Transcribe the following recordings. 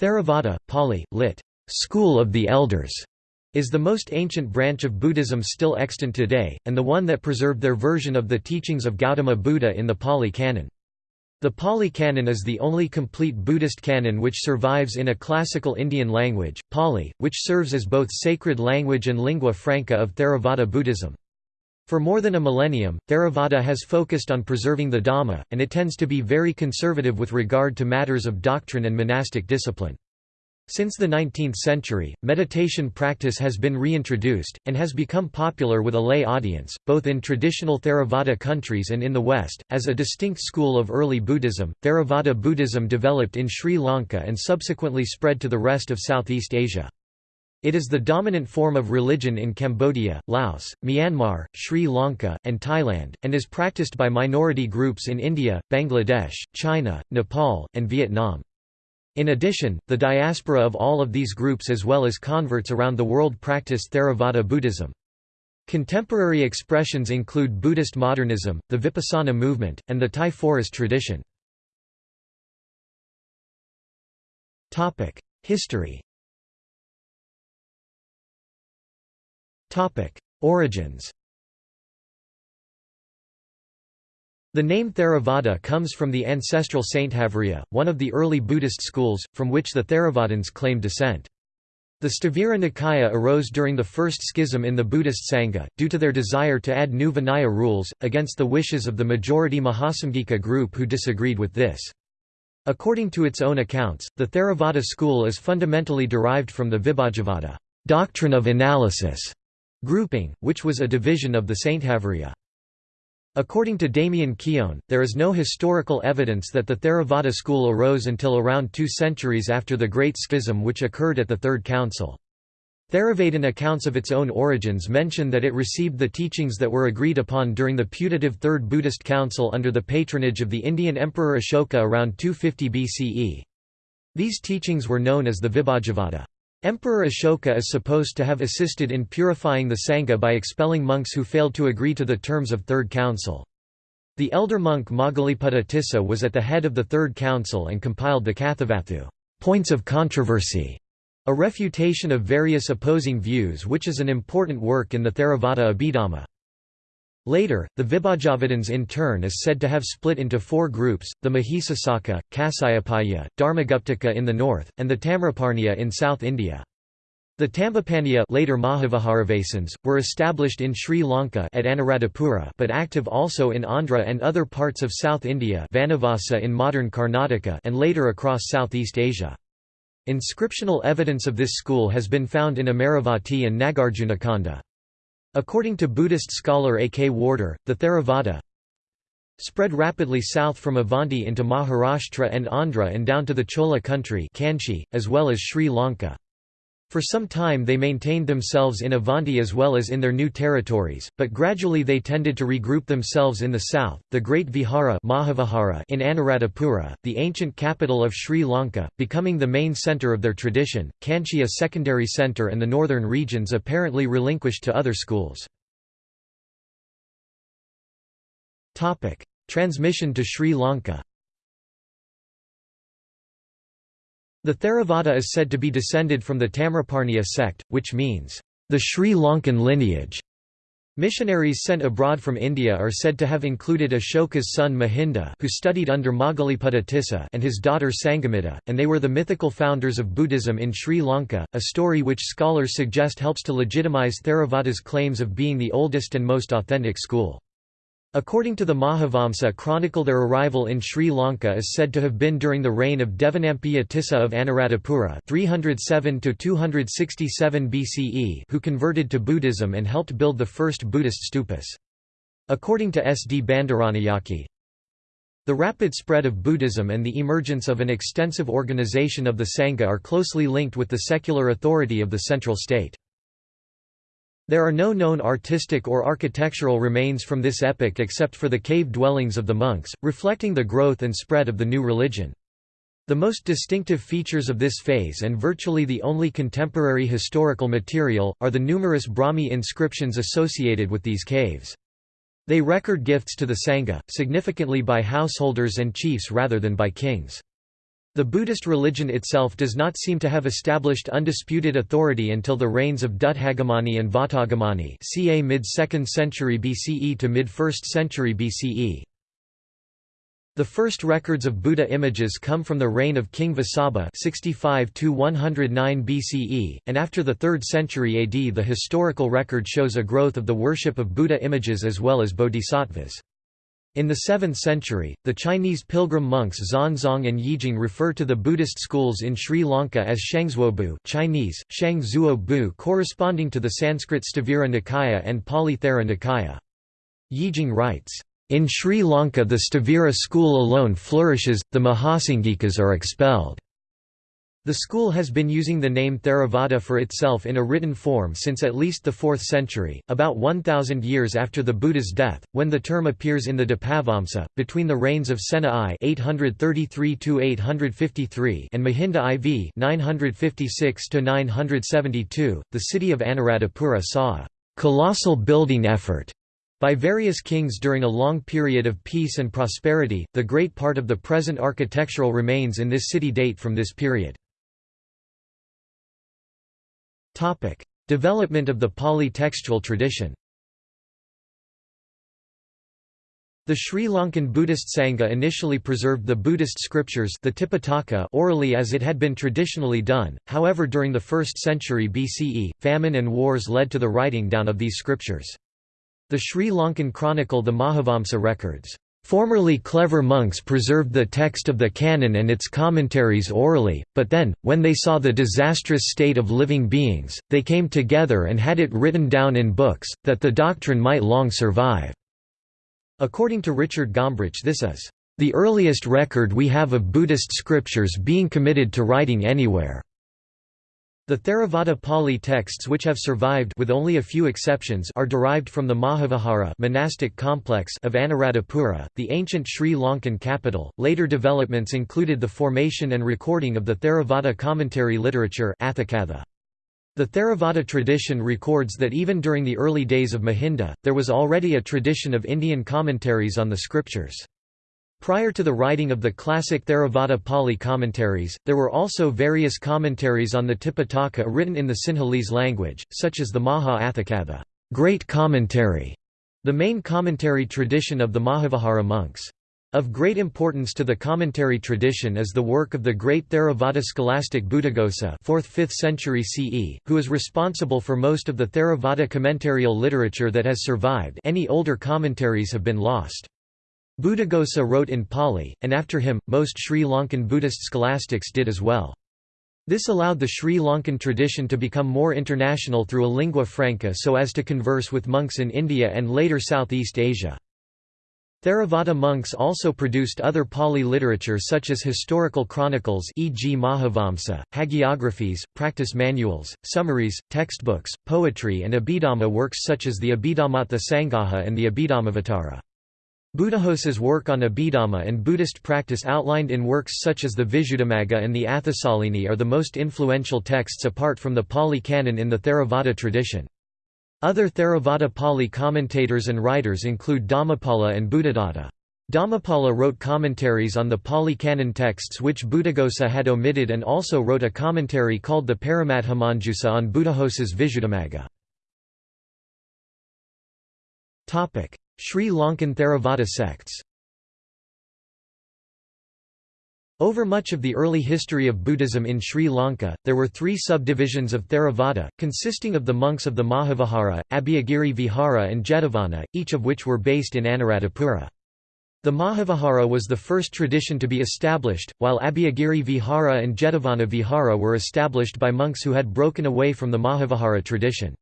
Theravada, Pali, lit. School of the Elders, is the most ancient branch of Buddhism still extant today, and the one that preserved their version of the teachings of Gautama Buddha in the Pali Canon. The Pali Canon is the only complete Buddhist canon which survives in a classical Indian language, Pali, which serves as both sacred language and lingua franca of Theravada Buddhism. For more than a millennium, Theravada has focused on preserving the Dhamma, and it tends to be very conservative with regard to matters of doctrine and monastic discipline. Since the 19th century, meditation practice has been reintroduced, and has become popular with a lay audience, both in traditional Theravada countries and in the West. As a distinct school of early Buddhism, Theravada Buddhism developed in Sri Lanka and subsequently spread to the rest of Southeast Asia. It is the dominant form of religion in Cambodia, Laos, Myanmar, Sri Lanka, and Thailand, and is practiced by minority groups in India, Bangladesh, China, Nepal, and Vietnam. In addition, the diaspora of all of these groups as well as converts around the world practice Theravada Buddhism. Contemporary expressions include Buddhist modernism, the Vipassana movement, and the Thai forest tradition. History Origins The name Theravada comes from the ancestral Sthaviriya, one of the early Buddhist schools, from which the Theravadins claim descent. The Sthavira Nikaya arose during the first schism in the Buddhist Sangha, due to their desire to add new Vinaya rules, against the wishes of the majority Mahasamgika group who disagreed with this. According to its own accounts, the Theravada school is fundamentally derived from the Vibhajavada doctrine of analysis grouping, which was a division of the Sthaviriya. According to Damien Keown, there is no historical evidence that the Theravada school arose until around two centuries after the Great Schism which occurred at the Third Council. Theravadan accounts of its own origins mention that it received the teachings that were agreed upon during the putative Third Buddhist Council under the patronage of the Indian Emperor Ashoka around 250 BCE. These teachings were known as the Vibhajavada. Emperor Ashoka is supposed to have assisted in purifying the Sangha by expelling monks who failed to agree to the terms of Third Council. The elder monk Moggaliputta Tissa was at the head of the Third Council and compiled the Kathavatthu points of controversy, a refutation of various opposing views which is an important work in the Theravada Abhidhamma. Later, the Vibhajavadins in turn is said to have split into four groups, the Mahisasaka, Kasyapiya, Dharmaguptaka in the north, and the Tamraparniya in South India. The Tambapaniya later Mahaviharavasins, were established in Sri Lanka at Anuradhapura but active also in Andhra and other parts of South India Vanavasa in modern Karnataka and later across Southeast Asia. Inscriptional evidence of this school has been found in Amaravati and Nagarjunakonda. According to Buddhist scholar A. K. Warder, the Theravada spread rapidly south from Avanti into Maharashtra and Andhra and down to the Chola country Kanchi, as well as Sri Lanka. For some time they maintained themselves in Avanti as well as in their new territories, but gradually they tended to regroup themselves in the south. The Great Vihara Mahavihara in Anuradhapura, the ancient capital of Sri Lanka, becoming the main centre of their tradition, Kanchi a secondary centre and the northern regions apparently relinquished to other schools. Transmission to Sri Lanka The Theravada is said to be descended from the Tamraparniya sect, which means, the Sri Lankan lineage. Missionaries sent abroad from India are said to have included Ashoka's son Mahinda who studied under Moggaliputta Tissa and his daughter Sangamitta, and they were the mythical founders of Buddhism in Sri Lanka, a story which scholars suggest helps to legitimize Theravada's claims of being the oldest and most authentic school. According to the Mahavamsa chronicle their arrival in Sri Lanka is said to have been during the reign of Devanampiya Tissa of Anuradhapura 307 BCE who converted to Buddhism and helped build the first Buddhist stupas. According to S. D. Bandaranayake, the rapid spread of Buddhism and the emergence of an extensive organization of the Sangha are closely linked with the secular authority of the central state. There are no known artistic or architectural remains from this epoch except for the cave dwellings of the monks, reflecting the growth and spread of the new religion. The most distinctive features of this phase and virtually the only contemporary historical material, are the numerous Brahmi inscriptions associated with these caves. They record gifts to the Sangha, significantly by householders and chiefs rather than by kings. The Buddhist religion itself does not seem to have established undisputed authority until the reigns of Dutthagamani and Vatagamani ca mid-2nd century BCE to mid-1st century BCE. The first records of Buddha images come from the reign of King Vasabha 65 BCE, and after the 3rd century AD the historical record shows a growth of the worship of Buddha images as well as bodhisattvas. In the 7th century, the Chinese pilgrim monks Xuanzang and Yijing refer to the Buddhist schools in Sri Lanka as Shangzuobu Chinese, Shang Bu corresponding to the Sanskrit Sthavira Nikaya and Pali Thera Nikaya. Yijing writes, "...in Sri Lanka the Sthavira school alone flourishes, the Mahasangikas are expelled." The school has been using the name Theravada for itself in a written form since at least the 4th century, about 1,000 years after the Buddha's death, when the term appears in the Dipavamsa, between the reigns of Sena I 833 and Mahinda IV (956–972). the city of Anuradhapura saw a «colossal building effort» by various kings during a long period of peace and prosperity. The great part of the present architectural remains in this city date from this period. Topic: Development of the Pali textual tradition. The Sri Lankan Buddhist Sangha initially preserved the Buddhist scriptures the Tipitaka orally as it had been traditionally done, however during the 1st century BCE, famine and wars led to the writing down of these scriptures. The Sri Lankan chronicle the Mahavamsa records, Formerly clever monks preserved the text of the canon and its commentaries orally, but then, when they saw the disastrous state of living beings, they came together and had it written down in books, that the doctrine might long survive." According to Richard Gombrich this is, "...the earliest record we have of Buddhist scriptures being committed to writing anywhere." The Theravada Pali texts which have survived with only a few exceptions are derived from the Mahavihara monastic complex of Anuradhapura, the ancient Sri Lankan capital. Later developments included the formation and recording of the Theravada commentary literature The Theravada tradition records that even during the early days of Mahinda, there was already a tradition of Indian commentaries on the scriptures. Prior to the writing of the classic Theravada Pali commentaries, there were also various commentaries on the Tipitaka written in the Sinhalese language, such as the Maha Atthakatha great commentary", the main commentary tradition of the Mahavihara monks. Of great importance to the commentary tradition is the work of the great Theravada scholastic Buddhaghosa 4th–5th century CE, who is responsible for most of the Theravada commentarial literature that has survived any older commentaries have been lost. Buddhaghosa wrote in Pali, and after him, most Sri Lankan Buddhist scholastics did as well. This allowed the Sri Lankan tradition to become more international through a lingua franca so as to converse with monks in India and later Southeast Asia. Theravada monks also produced other Pali literature such as historical chronicles e.g. Mahavamsa, hagiographies, practice manuals, summaries, textbooks, poetry and Abhidhamma works such as the Abhidhammattha Sangaha and the Abhidhammavatara. Buddhaghosa's work on Abhidhamma and Buddhist practice outlined in works such as the Visuddhimagga and the Atthasalini are the most influential texts apart from the Pali Canon in the Theravada tradition. Other Theravada Pali commentators and writers include Dhammapala and Buddhadatta. Dhammapala wrote commentaries on the Pali Canon texts which Buddhaghosa had omitted and also wrote a commentary called the Paramatthamanjusa on Buddhaghosa's Visuddhimagga. Sri Lankan Theravada sects Over much of the early history of Buddhism in Sri Lanka, there were three subdivisions of Theravada, consisting of the monks of the Mahavihara, Abhayagiri Vihara and Jetavana, each of which were based in Anuradhapura. The Mahavihara was the first tradition to be established, while Abhayagiri Vihara and Jetavana Vihara were established by monks who had broken away from the Mahavihara tradition.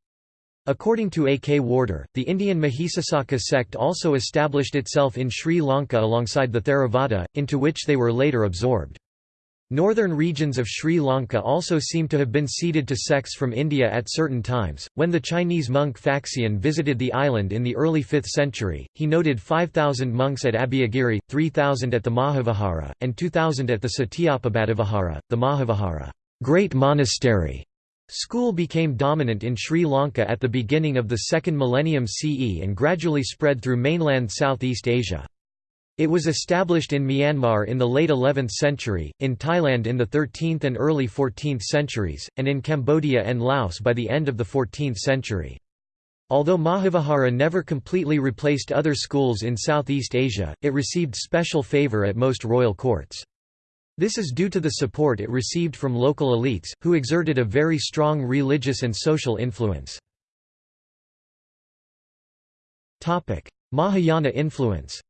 According to A. K. Warder, the Indian Mahisasaka sect also established itself in Sri Lanka alongside the Theravada, into which they were later absorbed. Northern regions of Sri Lanka also seem to have been ceded to sects from India at certain times. When the Chinese monk Faxian visited the island in the early 5th century, he noted 5,000 monks at Abhayagiri, 3,000 at the Mahavihara, and 2,000 at the Cetiyapabbatavihara, the Mahavihara great monastery School became dominant in Sri Lanka at the beginning of the second millennium CE and gradually spread through mainland Southeast Asia. It was established in Myanmar in the late 11th century, in Thailand in the 13th and early 14th centuries, and in Cambodia and Laos by the end of the 14th century. Although Mahavihara never completely replaced other schools in Southeast Asia, it received special favor at most royal courts. This is due to the support it received from local elites, who exerted a very strong religious and social influence. Mahayana influence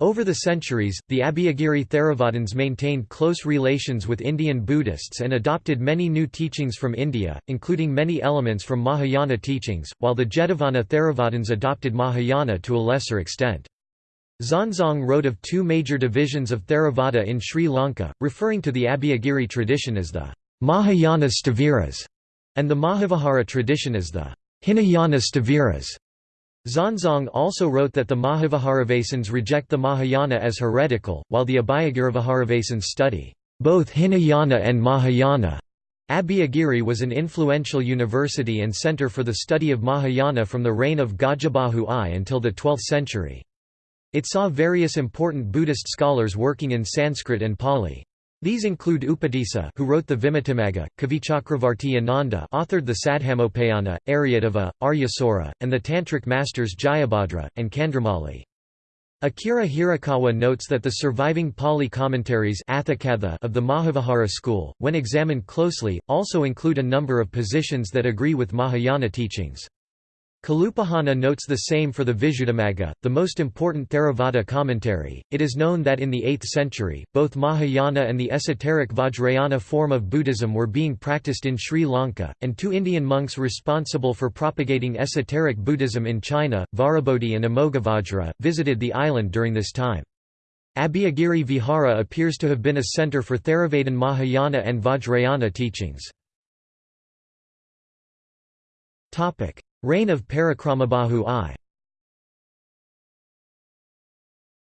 Over the centuries, the Abhayagiri Theravadins maintained close relations with Indian Buddhists and adopted many new teachings from India, including many elements from Mahayana teachings, while the Jetavana Theravadins adopted Mahayana to a lesser extent. Xuanzang wrote of two major divisions of Theravada in Sri Lanka, referring to the Abhayagiri tradition as the Mahayana Sthaviras and the Mahavihara tradition as the Hinayana Sthaviras. Xuanzang also wrote that the Mahaviharavasins reject the Mahayana as heretical, while the Abhayagiriviharavasins study both Hinayana and Mahayana. Abhayagiri was an influential university and center for the study of Mahayana from the reign of Gajabahu I until the 12th century. It saw various important Buddhist scholars working in Sanskrit and Pali. These include Upatissa who wrote the Vimuttimagga, Kavichakravarti Ananda authored the Saddhammopayana, Aryadeva, Aryasura, and the Tantric masters Jayabhadra, and Chandramali. Akira Hirakawa notes that the surviving Pali commentaries of the Mahavihara school, when examined closely, also include a number of positions that agree with Mahayana teachings. Kalupahana notes the same for the Visuddhimagga, the most important Theravada commentary. It is known that in the 8th century, both Mahayana and the esoteric Vajrayana form of Buddhism were being practiced in Sri Lanka, and two Indian monks responsible for propagating esoteric Buddhism in China, Vajrabodhi and Amoghavajra, visited the island during this time. Abhayagiri Vihara appears to have been a centre for Theravadin Mahayana and Vajrayana teachings. Reign of Parakramabahu I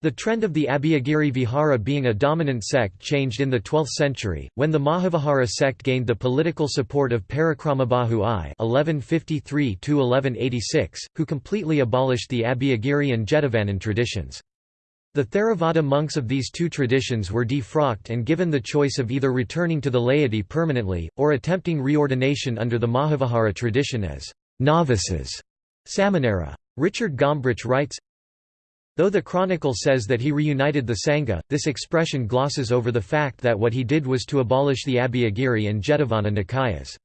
The trend of the Abhayagiri Vihara being a dominant sect changed in the 12th century, when the Mahavihara sect gained the political support of Parakramabahu I (1153–1186), who completely abolished the Abhayagiri and Jetavanan traditions. The Theravada monks of these two traditions were defrocked and given the choice of either returning to the laity permanently, or attempting reordination under the Mahavihara tradition as novices, Samanera. Richard Gombrich writes, Though the chronicle says that he reunited the Sangha, this expression glosses over the fact that what he did was to abolish the Abhayagiri and Jetavana Nikayas.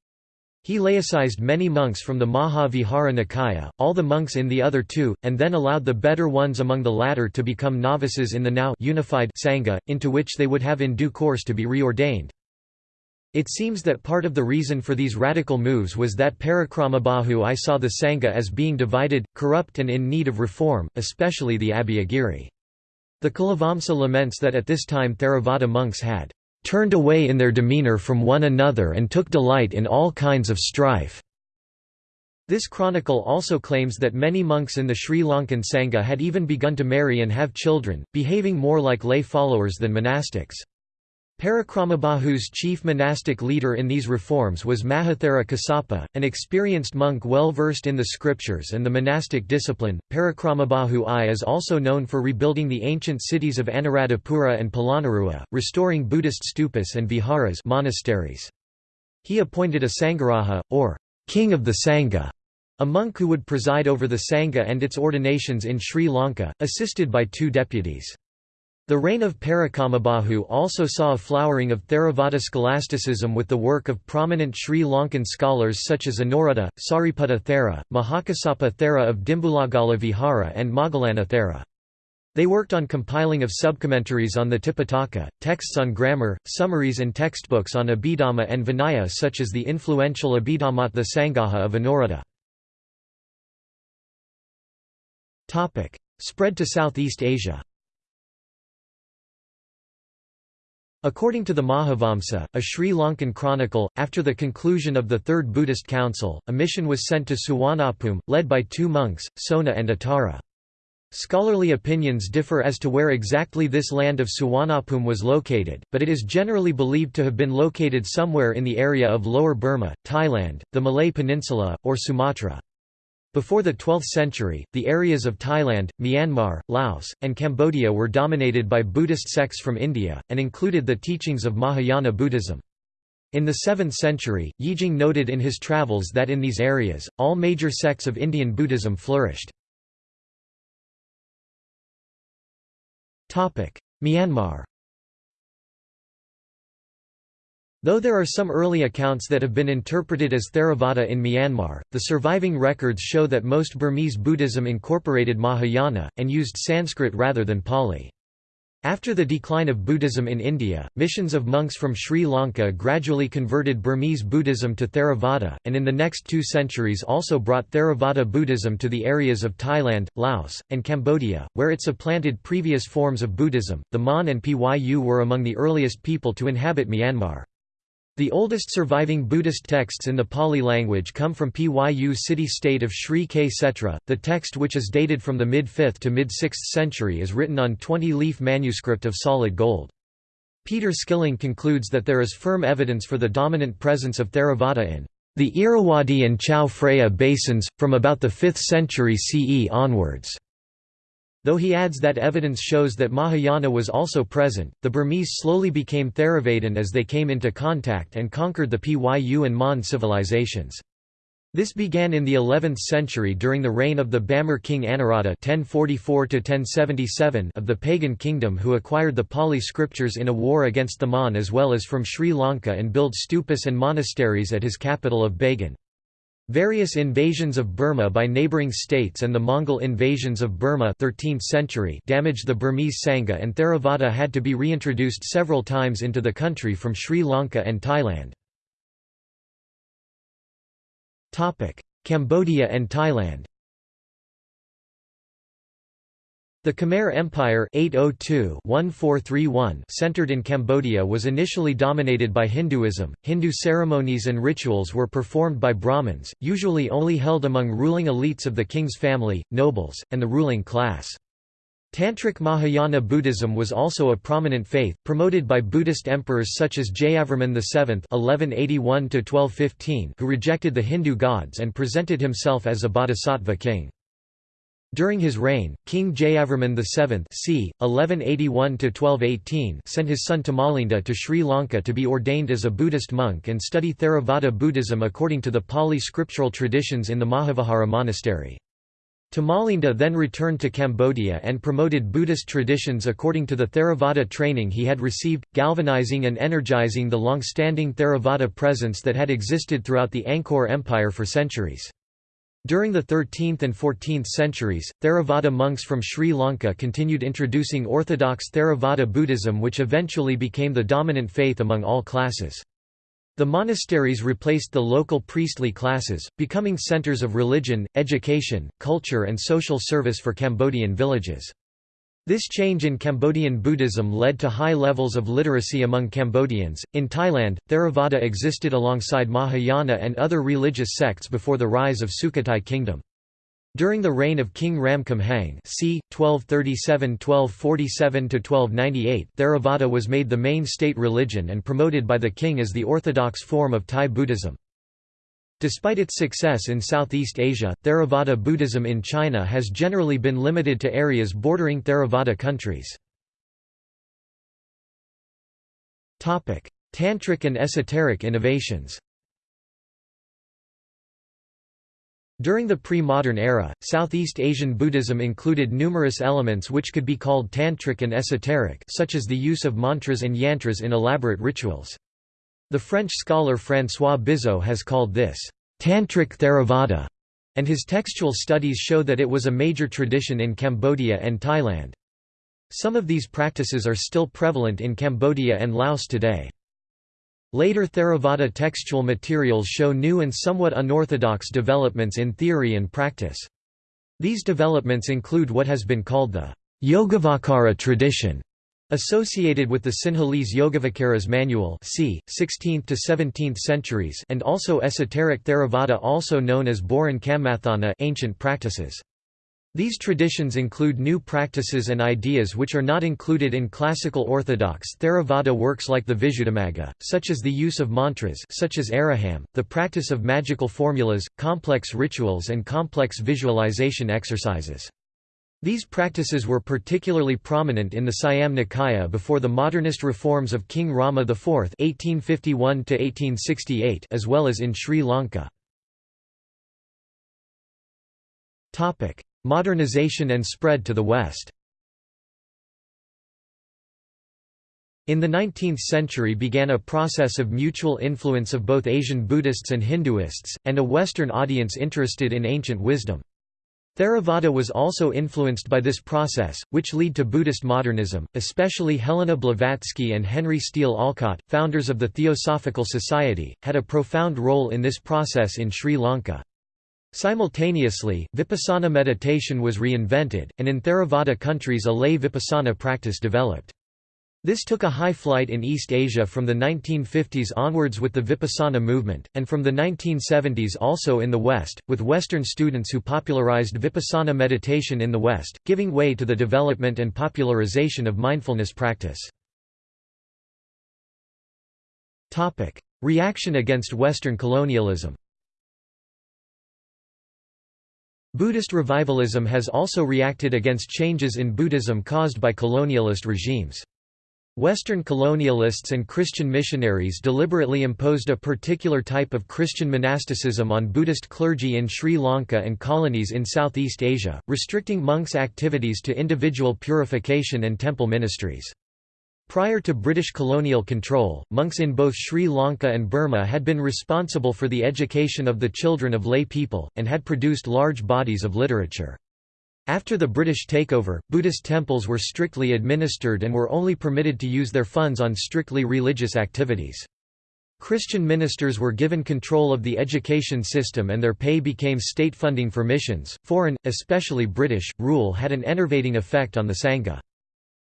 He laicized many monks from the Mahavihara Nikaya, all the monks in the other two, and then allowed the better ones among the latter to become novices in the now unified Sangha, into which they would have in due course to be reordained. It seems that part of the reason for these radical moves was that Parakramabahu I saw the Sangha as being divided, corrupt and in need of reform, especially the Abhayagiri. The Kulavamsa laments that at this time Theravada monks had turned away in their demeanour from one another and took delight in all kinds of strife. This chronicle also claims that many monks in the Sri Lankan Sangha had even begun to marry and have children, behaving more like lay followers than monastics. Parakramabahu's chief monastic leader in these reforms was Mahathera Kassapa, an experienced monk well versed in the scriptures and the monastic discipline. Parakramabahu I is also known for rebuilding the ancient cities of Anuradhapura and Polonnaruwa, restoring Buddhist stupas and viharas monasteries. He appointed a Sangharaja, or king of the Sangha, a monk who would preside over the Sangha and its ordinations in Sri Lanka, assisted by two deputies. The reign of Parakramabahu also saw a flowering of Theravada scholasticism with the work of prominent Sri Lankan scholars such as Anuruddha, Sariputta Thera, Mahakasapa Thera of Dimbulagala Vihara and Moggallana Thera. They worked on compiling of subcommentaries on the Tipitaka, texts on grammar, summaries and textbooks on Abhidhamma and Vinaya such as the influential Abhidhammattha Sangaha of Anuruddha. Spread to Southeast Asia According to the Mahavamsa, a Sri Lankan chronicle, after the conclusion of the Third Buddhist Council, a mission was sent to Suwanapum, led by two monks, Sona and Uttara. Scholarly opinions differ as to where exactly this land of Suwanapum was located, but it is generally believed to have been located somewhere in the area of Lower Burma, Thailand, the Malay Peninsula, or Sumatra. Before the 12th century, the areas of Thailand, Myanmar, Laos, and Cambodia were dominated by Buddhist sects from India, and included the teachings of Mahayana Buddhism. In the 7th century, Yijing noted in his travels that in these areas, all major sects of Indian Buddhism flourished. Myanmar Though there are some early accounts that have been interpreted as Theravada in Myanmar, the surviving records show that most Burmese Buddhism incorporated Mahayana, and used Sanskrit rather than Pali. After the decline of Buddhism in India, missions of monks from Sri Lanka gradually converted Burmese Buddhism to Theravada, and in the next two centuries also brought Theravada Buddhism to the areas of Thailand, Laos, and Cambodia, where it supplanted previous forms of Buddhism. The Mon and Pyu were among the earliest people to inhabit Myanmar. The oldest surviving Buddhist texts in the Pali language come from Pyu city-state of Sri Ksetra. The text which is dated from the mid-5th to mid-6th century is written on 20-leaf manuscript of solid gold. Peter Skilling concludes that there is firm evidence for the dominant presence of Theravada in the Irrawaddy and Chao Phraya basins, from about the 5th century CE onwards. Though he adds that evidence shows that Mahayana was also present, the Burmese slowly became Theravadin as they came into contact and conquered the Pyu and Mon civilizations. This began in the 11th century during the reign of the Bamar king Anawrahta (1044–1077) of the pagan kingdom, who acquired the Pali scriptures in a war against the Mon as well as from Sri Lanka and built stupas and monasteries at his capital of Bagan. Various invasions of Burma by neighbouring states and the Mongol invasions of Burma 13th century damaged the Burmese Sangha and Theravada had to be reintroduced several times into the country from Sri Lanka and Thailand. Cambodia and Thailand The Khmer Empire 802 centered in Cambodia was initially dominated by Hinduism. Hindu ceremonies and rituals were performed by Brahmins, usually only held among ruling elites of the king's family, nobles, and the ruling class. Tantric Mahayana Buddhism was also a prominent faith, promoted by Buddhist emperors such as Jayavarman VII (1181–1215), who rejected the Hindu gods and presented himself as a bodhisattva king. During his reign, King Jayavarman VII c. 1181 sent his son Tamalinda to Sri Lanka to be ordained as a Buddhist monk and study Theravada Buddhism according to the Pali scriptural traditions in the Mahavihara monastery. Tamalinda then returned to Cambodia and promoted Buddhist traditions according to the Theravada training he had received, galvanizing and energizing the long-standing Theravada presence that had existed throughout the Angkor Empire for centuries. During the 13th and 14th centuries, Theravada monks from Sri Lanka continued introducing orthodox Theravada Buddhism which eventually became the dominant faith among all classes. The monasteries replaced the local priestly classes, becoming centers of religion, education, culture and social service for Cambodian villages. This change in Cambodian Buddhism led to high levels of literacy among Cambodians. In Thailand, Theravada existed alongside Mahayana and other religious sects before the rise of Sukhothai kingdom. During the reign of King Ramkhamhaeng c. 1237–1247–1298 Theravada was made the main state religion and promoted by the king as the orthodox form of Thai Buddhism. Despite its success in Southeast Asia, Theravada Buddhism in China has generally been limited to areas bordering Theravada countries. Tantric and esoteric innovations During the pre-modern era, Southeast Asian Buddhism included numerous elements which could be called tantric and esoteric such as the use of mantras and yantras in elaborate rituals. The French scholar François Bizot has called this, "...tantric Theravada", and his textual studies show that it was a major tradition in Cambodia and Thailand. Some of these practices are still prevalent in Cambodia and Laos today. Later Theravada textual materials show new and somewhat unorthodox developments in theory and practice. These developments include what has been called the Yogavacara tradition, Associated with the Sinhalese Yogavacaras manual c. 16th to 17th centuries and also esoteric Theravada also known as Boran Kammathana ancient practices. These traditions include new practices and ideas which are not included in classical orthodox Theravada works like the Visuddhimagga, such as the use of mantras such as Araham, the practice of magical formulas, complex rituals and complex visualization exercises. These practices were particularly prominent in the Siam Nikaya before the modernist reforms of King Rama IV (1851–1868), as well as in Sri Lanka. Topic: Modernization and spread to the West In the 19th century began a process of mutual influence of both Asian Buddhists and Hinduists, and a Western audience interested in ancient wisdom. Theravada was also influenced by this process, which led to Buddhist modernism, especially Helena Blavatsky and Henry Steele Olcott, founders of the Theosophical Society, had a profound role in this process in Sri Lanka. Simultaneously, vipassana meditation was reinvented, and in Theravada countries a lay vipassana practice developed. This took a high flight in East Asia from the 1950s onwards with the Vipassana movement, and from the 1970s also in the West, with Western students who popularized Vipassana meditation in the West, giving way to the development and popularization of mindfulness practice. Reaction against Western colonialism Buddhist revivalism has also reacted against changes in Buddhism caused by colonialist regimes. Western colonialists and Christian missionaries deliberately imposed a particular type of Christian monasticism on Buddhist clergy in Sri Lanka and colonies in Southeast Asia, restricting monks' activities to individual purification and temple ministries. Prior to British colonial control, monks in both Sri Lanka and Burma had been responsible for the education of the children of lay people, and had produced large bodies of literature. After the British takeover, Buddhist temples were strictly administered and were only permitted to use their funds on strictly religious activities. Christian ministers were given control of the education system and their pay became state funding for missions. Foreign, especially British, rule had an enervating effect on the Sangha.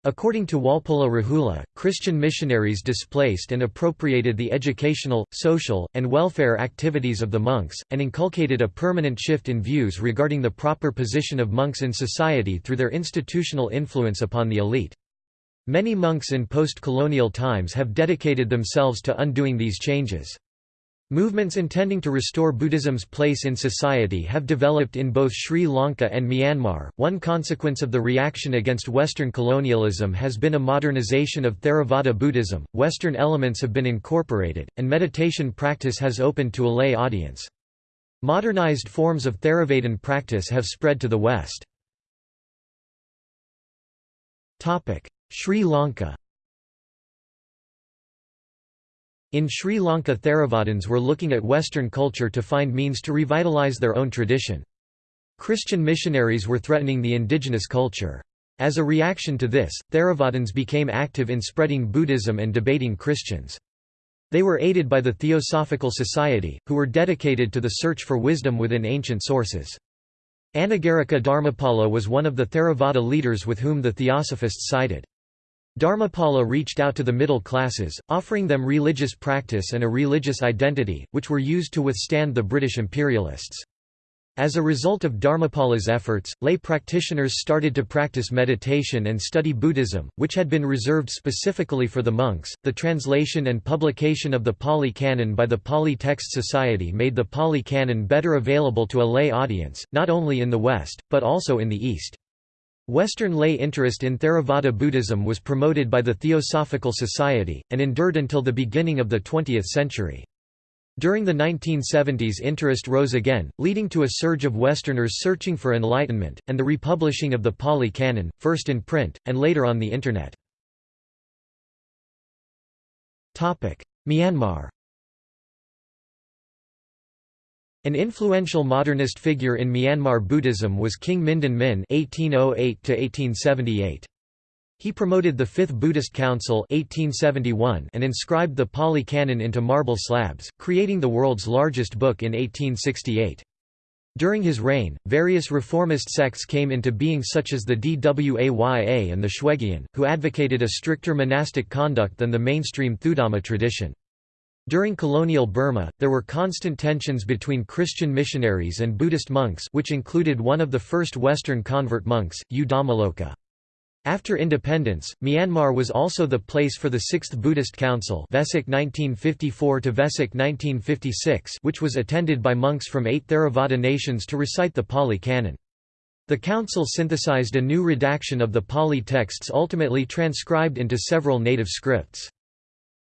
According to Walpola Rahula, Christian missionaries displaced and appropriated the educational, social, and welfare activities of the monks, and inculcated a permanent shift in views regarding the proper position of monks in society through their institutional influence upon the elite. Many monks in post-colonial times have dedicated themselves to undoing these changes. Movements intending to restore Buddhism's place in society have developed in both Sri Lanka and Myanmar. One consequence of the reaction against Western colonialism has been a modernization of Theravada Buddhism. Western elements have been incorporated, and meditation practice has opened to a lay audience. Modernized forms of Theravadan practice have spread to the West. Sri Lanka In Sri Lanka Theravadins were looking at Western culture to find means to revitalize their own tradition. Christian missionaries were threatening the indigenous culture. As a reaction to this, Theravadins became active in spreading Buddhism and debating Christians. They were aided by the Theosophical Society, who were dedicated to the search for wisdom within ancient sources. Anagarika Dharmapala was one of the Theravada leaders with whom the Theosophists sided. Dharmapala reached out to the middle classes, offering them religious practice and a religious identity, which were used to withstand the British imperialists. As a result of Dharmapala's efforts, lay practitioners started to practice meditation and study Buddhism, which had been reserved specifically for the monks. The translation and publication of the Pali Canon by the Pali Text Society made the Pali Canon better available to a lay audience, not only in the West, but also in the East. Western lay interest in Theravada Buddhism was promoted by the Theosophical Society, and endured until the beginning of the 20th century. During the 1970s interest rose again, leading to a surge of Westerners searching for enlightenment, and the republishing of the Pali Canon, first in print, and later on the Internet. Myanmar An influential modernist figure in Myanmar Buddhism was King Mindon Min (1808–1878). He promoted the Fifth Buddhist Council (1871) and inscribed the Pali Canon into marble slabs, creating the world's largest book in 1868. During his reign, various reformist sects came into being such as the Dwaya and the Shwegyin, who advocated a stricter monastic conduct than the mainstream Thudhamma tradition. During colonial Burma, there were constant tensions between Christian missionaries and Buddhist monks which included one of the first Western convert monks, U. After independence, Myanmar was also the place for the Sixth Buddhist Council Vesak 1954 Vesak 1956 which was attended by monks from eight Theravada nations to recite the Pali Canon. The council synthesized a new redaction of the Pali texts ultimately transcribed into several native scripts.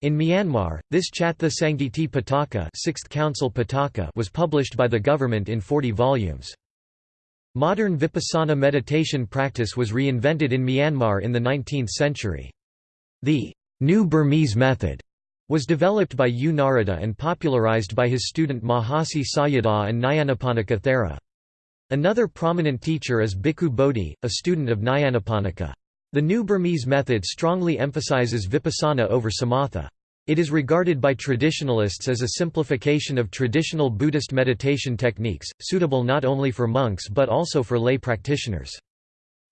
In Myanmar, this Chatha Sangiti Pitaka, Sixth Council Pitaka was published by the government in 40 volumes. Modern vipassana meditation practice was reinvented in Myanmar in the 19th century. The New Burmese method was developed by U Narada and popularized by his student Mahasi Sayadaw and Nyanaponika Thera. Another prominent teacher is Bhikkhu Bodhi, a student of Nyanaponika. The New Burmese method strongly emphasizes vipassana over samatha. It is regarded by traditionalists as a simplification of traditional Buddhist meditation techniques, suitable not only for monks but also for lay practitioners.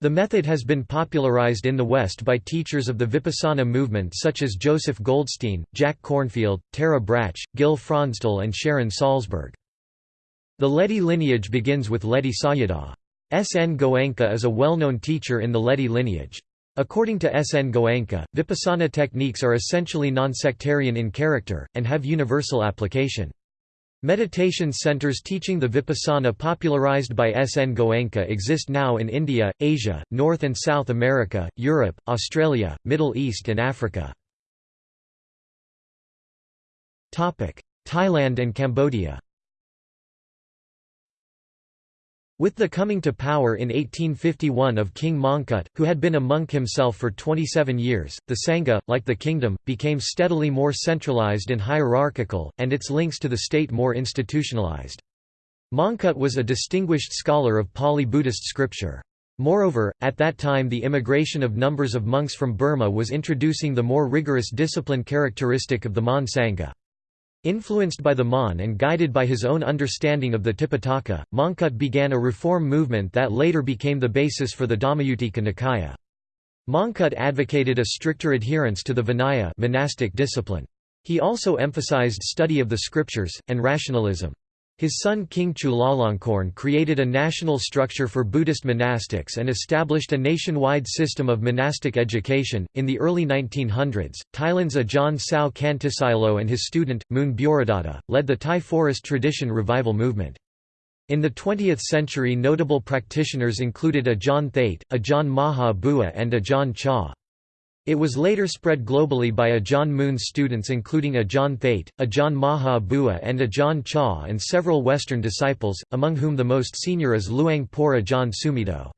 The method has been popularized in the West by teachers of the Vipassana movement such as Joseph Goldstein, Jack Kornfield, Tara Brach, Gil Fronsdal and Sharon Salzberg. The Ledi lineage begins with Ledi Sayadaw. S. N. Goenka is a well-known teacher in the Ledi lineage. According to S. N. Goenka, vipassana techniques are essentially non-sectarian in character, and have universal application. Meditation centers teaching the vipassana popularized by S. N. Goenka exist now in India, Asia, North and South America, Europe, Australia, Middle East and Africa. Thailand and Cambodia With the coming to power in 1851 of King Mongkut, who had been a monk himself for 27 years, the Sangha, like the kingdom, became steadily more centralized and hierarchical, and its links to the state more institutionalized. Mongkut was a distinguished scholar of Pali Buddhist scripture. Moreover, at that time the immigration of numbers of monks from Burma was introducing the more rigorous discipline characteristic of the Mon Sangha. Influenced by the Mon and guided by his own understanding of the Tipitaka, Mongkut began a reform movement that later became the basis for the Dhammayuttika Nikaya. Mongkut advocated a stricter adherence to the Vinaya monastic discipline. He also emphasized study of the scriptures, and rationalism. His son King Chulalongkorn created a national structure for Buddhist monastics and established a nationwide system of monastic education. In the early 1900s, Thailand's Ajahn Sao Kantisilo and his student, Moon Bhuridatta, led the Thai forest tradition revival movement. In the 20th century notable practitioners included Ajahn Thate, Ajahn Maha Bua and Ajahn Chah. It was later spread globally by Ajahn Moon's students including Ajahn Thate, Ajahn Maha Bua and Ajahn Chah and several Western disciples, among whom the most senior is Luang Por Ajahn Sumedho.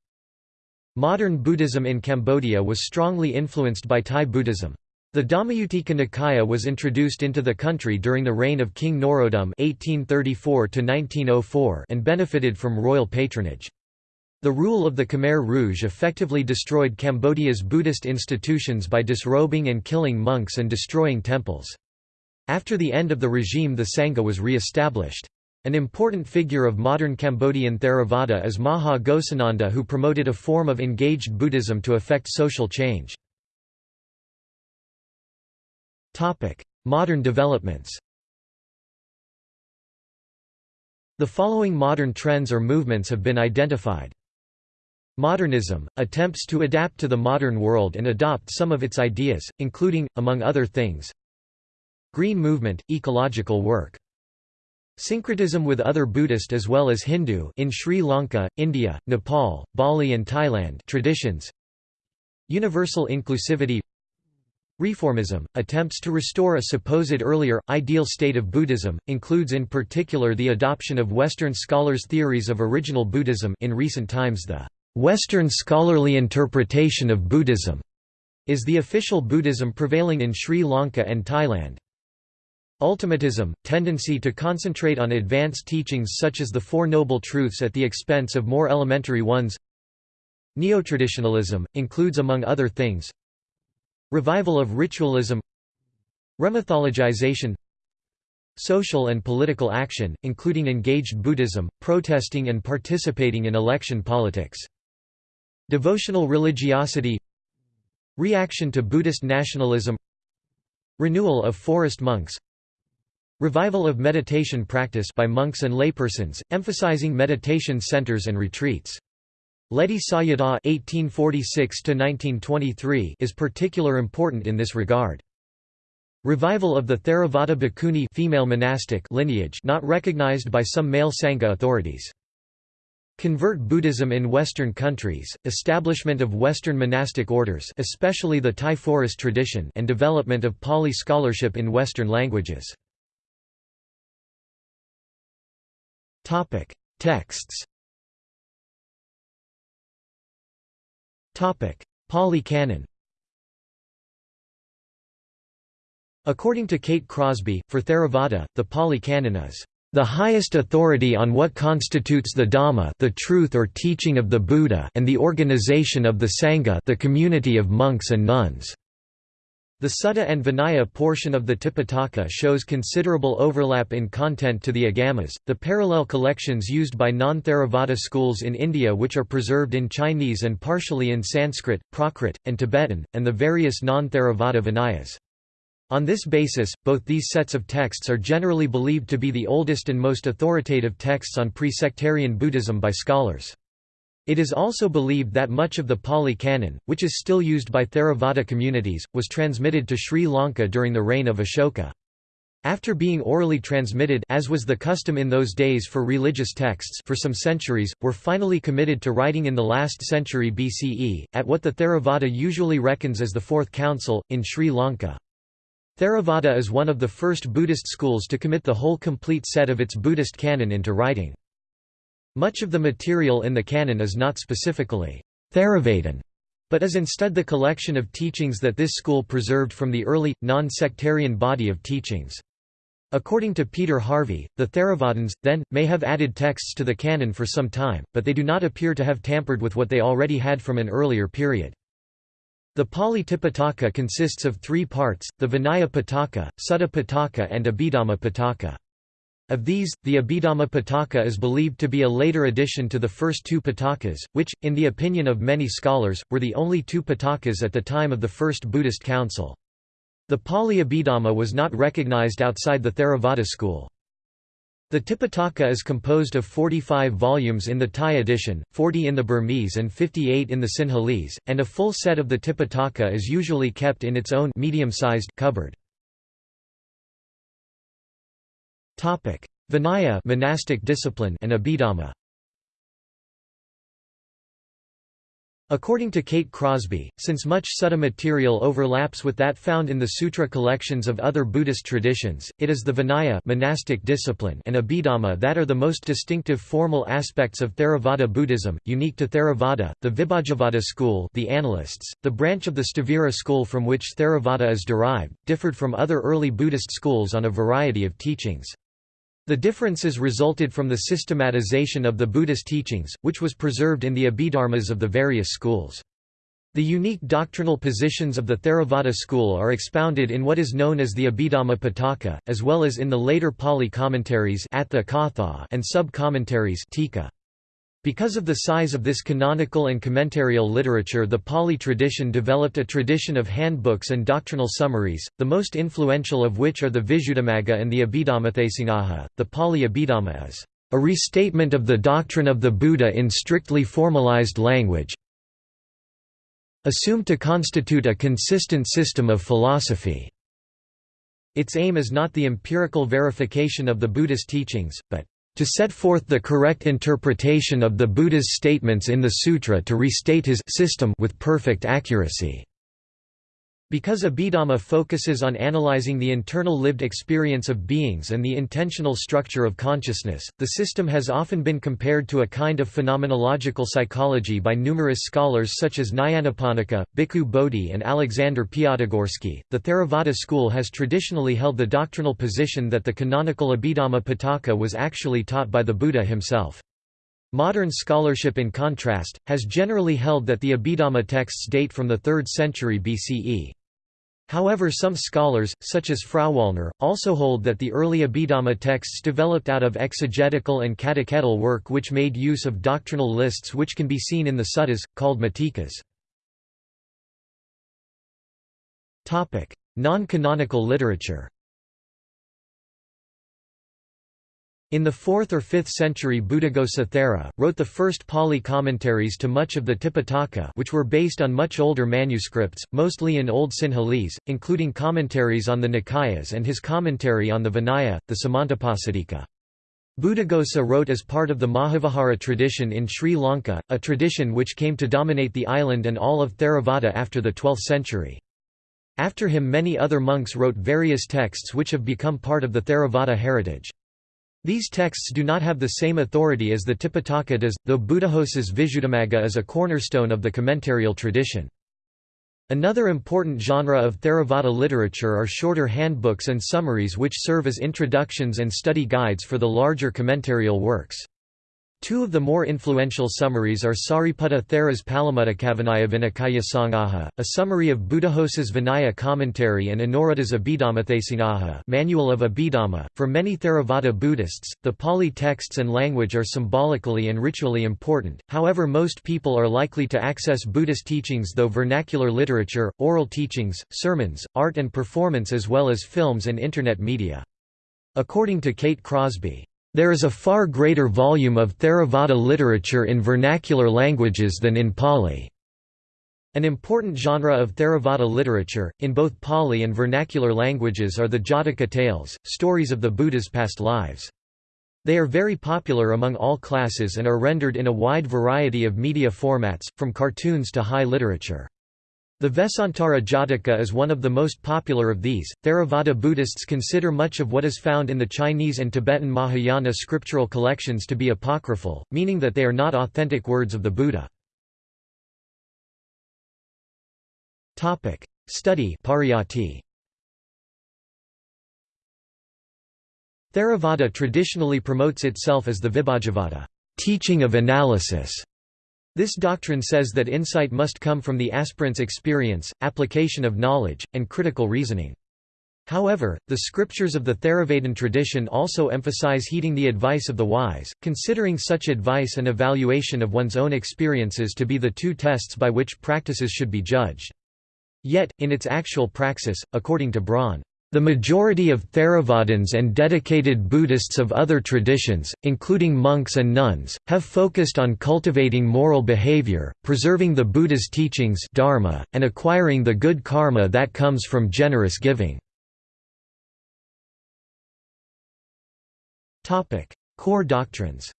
Modern Buddhism in Cambodia was strongly influenced by Thai Buddhism. The Dhammayuttika Nikaya was introduced into the country during the reign of King Norodom (1834–1904) and benefited from royal patronage. The rule of the Khmer Rouge effectively destroyed Cambodia's Buddhist institutions by disrobing and killing monks and destroying temples. After the end of the regime the Sangha was re-established. An important figure of modern Cambodian Theravada is Maha Ghosananda who promoted a form of engaged Buddhism to effect social change. Modern developments The following modern trends or movements have been identified. Modernism, attempts to adapt to the modern world and adopt some of its ideas, including, among other things, Green movement, ecological work. Syncretism with other Buddhist as well as Hindu in Sri Lanka, India, Nepal, Bali and Thailand traditions. Universal inclusivity Reformism, attempts to restore a supposed earlier, ideal state of Buddhism, includes in particular the adoption of Western scholars' theories of original Buddhism in recent times the Western scholarly interpretation of Buddhism is the official Buddhism prevailing in Sri Lanka and Thailand. Ultimatism, tendency to concentrate on advanced teachings such as the Four Noble Truths at the expense of more elementary ones Neotraditionalism, includes among other things Revival of ritualism Remythologization Social and political action, including engaged Buddhism, protesting and participating in election politics Devotional religiosity Reaction to Buddhist nationalism Renewal of forest monks Revival of meditation practice by monks and laypersons, emphasizing meditation centers and retreats. Ledi Sayadaw (1846–1923) is particular important in this regard. Revival of the Theravada Bhikkhuni female monastic lineage not recognized by some male Sangha authorities. Convert Buddhism in Western countries, establishment of Western monastic orders especially the Thai forest tradition and development of Pali scholarship in Western languages. Texts Pali Canon According to Kate Crosby, for Theravada, the Pali Canon is the highest authority on what constitutes the Dhamma the truth or teaching of the Buddha and the organization of the Sangha the community of monks and nuns. The Sutta and Vinaya portion of the Tipitaka shows considerable overlap in content to the Agamas, the parallel collections used by non-Theravada schools in India which are preserved in Chinese and partially in Sanskrit, Prakrit, and Tibetan, and the various non-Theravada Vinayas. On this basis, both these sets of texts are generally believed to be the oldest and most authoritative texts on pre-sectarian Buddhism by scholars. It is also believed that much of the Pali Canon, which is still used by Theravada communities, was transmitted to Sri Lanka during the reign of Ashoka. After being orally transmitted as was the custom in those days for religious texts for some centuries, were finally committed to writing in the last century BCE, at what the Theravada usually reckons as the Fourth Council, in Sri Lanka. Theravada is one of the first Buddhist schools to commit the whole complete set of its Buddhist canon into writing. Much of the material in the canon is not specifically Theravadin, but is instead the collection of teachings that this school preserved from the early, non-sectarian body of teachings. According to Peter Harvey, the Theravadins, then, may have added texts to the canon for some time, but they do not appear to have tampered with what they already had from an earlier period. The Pali Tipitaka consists of three parts, the Vinaya Pitaka, Sutta Pitaka and Abhidhamma Pitaka. Of these, the Abhidhamma Pitaka is believed to be a later addition to the first two Pitakas, which, in the opinion of many scholars, were the only two Pitakas at the time of the First Buddhist Council. The Pali Abhidhamma was not recognized outside the Theravada school. The Tipitaka is composed of 45 volumes in the Thai edition, 40 in the Burmese and 58 in the Sinhalese, and a full set of the Tipitaka is usually kept in its own medium-sized cupboard. Vinaya monastic discipline and Abhidhamma According to Kate Crosby, since much Sutta material overlaps with that found in the sutra collections of other Buddhist traditions, it is the Vinaya monastic discipline and Abhidhamma that are the most distinctive formal aspects of Theravada Buddhism, unique to Theravada, the Vibhajavada school the Analysts, the branch of the Sthavira school from which Theravada is derived, differed from other early Buddhist schools on a variety of teachings. The differences resulted from the systematization of the Buddhist teachings, which was preserved in the Abhidharmas of the various schools. The unique doctrinal positions of the Theravada school are expounded in what is known as the Abhidhamma Pitaka, as well as in the later Pali commentaries and sub-commentaries because of the size of this canonical and commentarial literature the Pali tradition developed a tradition of handbooks and doctrinal summaries, the most influential of which are the Visuddhimagga and the Abhidhammatthasangaha. The Pali Abhidhamma is a restatement of the doctrine of the Buddha in strictly formalized language, assumed to constitute a consistent system of philosophy. Its aim is not the empirical verification of the Buddhist teachings, but to set forth the correct interpretation of the Buddha's statements in the sutra to restate his system with perfect accuracy. Because Abhidhamma focuses on analyzing the internal lived experience of beings and the intentional structure of consciousness, the system has often been compared to a kind of phenomenological psychology by numerous scholars such as Nyanaponika, Bhikkhu Bodhi, and Alexander Piatigorsky. The Theravada school has traditionally held the doctrinal position that the canonical Abhidhamma Pitaka was actually taught by the Buddha himself. Modern scholarship in contrast, has generally held that the Abhidhamma texts date from the 3rd century BCE. However some scholars, such as Frauwallner, also hold that the early Abhidhamma texts developed out of exegetical and catechetical work which made use of doctrinal lists which can be seen in the suttas, called matikas. Non-canonical literature In the 4th or 5th century Buddhaghosa Thera, wrote the first Pali commentaries to much of the Tipitaka which were based on much older manuscripts, mostly in Old Sinhalese, including commentaries on the Nikayas and his commentary on the Vinaya, the Samantapasadika. Buddhaghosa wrote as part of the Mahavihara tradition in Sri Lanka, a tradition which came to dominate the island and all of Theravada after the 12th century. After him many other monks wrote various texts which have become part of the Theravada heritage. These texts do not have the same authority as the Tipitaka does, though Buddhaghosa's Visuddhimagga is a cornerstone of the commentarial tradition. Another important genre of Theravada literature are shorter handbooks and summaries which serve as introductions and study guides for the larger commentarial works. Two of the more influential summaries are Sariputta Thera's Palamuttakavinaya Vinakaya Sangaha, a summary of Buddhaghosa's Vinaya commentary and Anuruddha's Abhidhammatthasangaha Manual of Abhidhamma. For many Theravada Buddhists, the Pali texts and language are symbolically and ritually important, however most people are likely to access Buddhist teachings though vernacular literature, oral teachings, sermons, art and performance as well as films and Internet media. According to Kate Crosby, there is a far greater volume of Theravada literature in vernacular languages than in Pali. An important genre of Theravada literature, in both Pali and vernacular languages are the Jataka tales, stories of the Buddha's past lives. They are very popular among all classes and are rendered in a wide variety of media formats, from cartoons to high literature. The Vesantara Jataka is one of the most popular of these. Theravada Buddhists consider much of what is found in the Chinese and Tibetan Mahayana scriptural collections to be apocryphal, meaning that they are not authentic words of the Buddha. Topic: Study. Theravada traditionally promotes itself as the Vibhajavada, teaching of analysis this doctrine says that insight must come from the aspirant's experience, application of knowledge, and critical reasoning. However, the scriptures of the Theravadan tradition also emphasize heeding the advice of the wise, considering such advice and evaluation of one's own experiences to be the two tests by which practices should be judged. Yet, in its actual praxis, according to Braun, the majority of Theravadins and dedicated Buddhists of other traditions, including monks and nuns, have focused on cultivating moral behavior, preserving the Buddha's teachings dharma, and acquiring the good karma that comes from generous giving. Core doctrines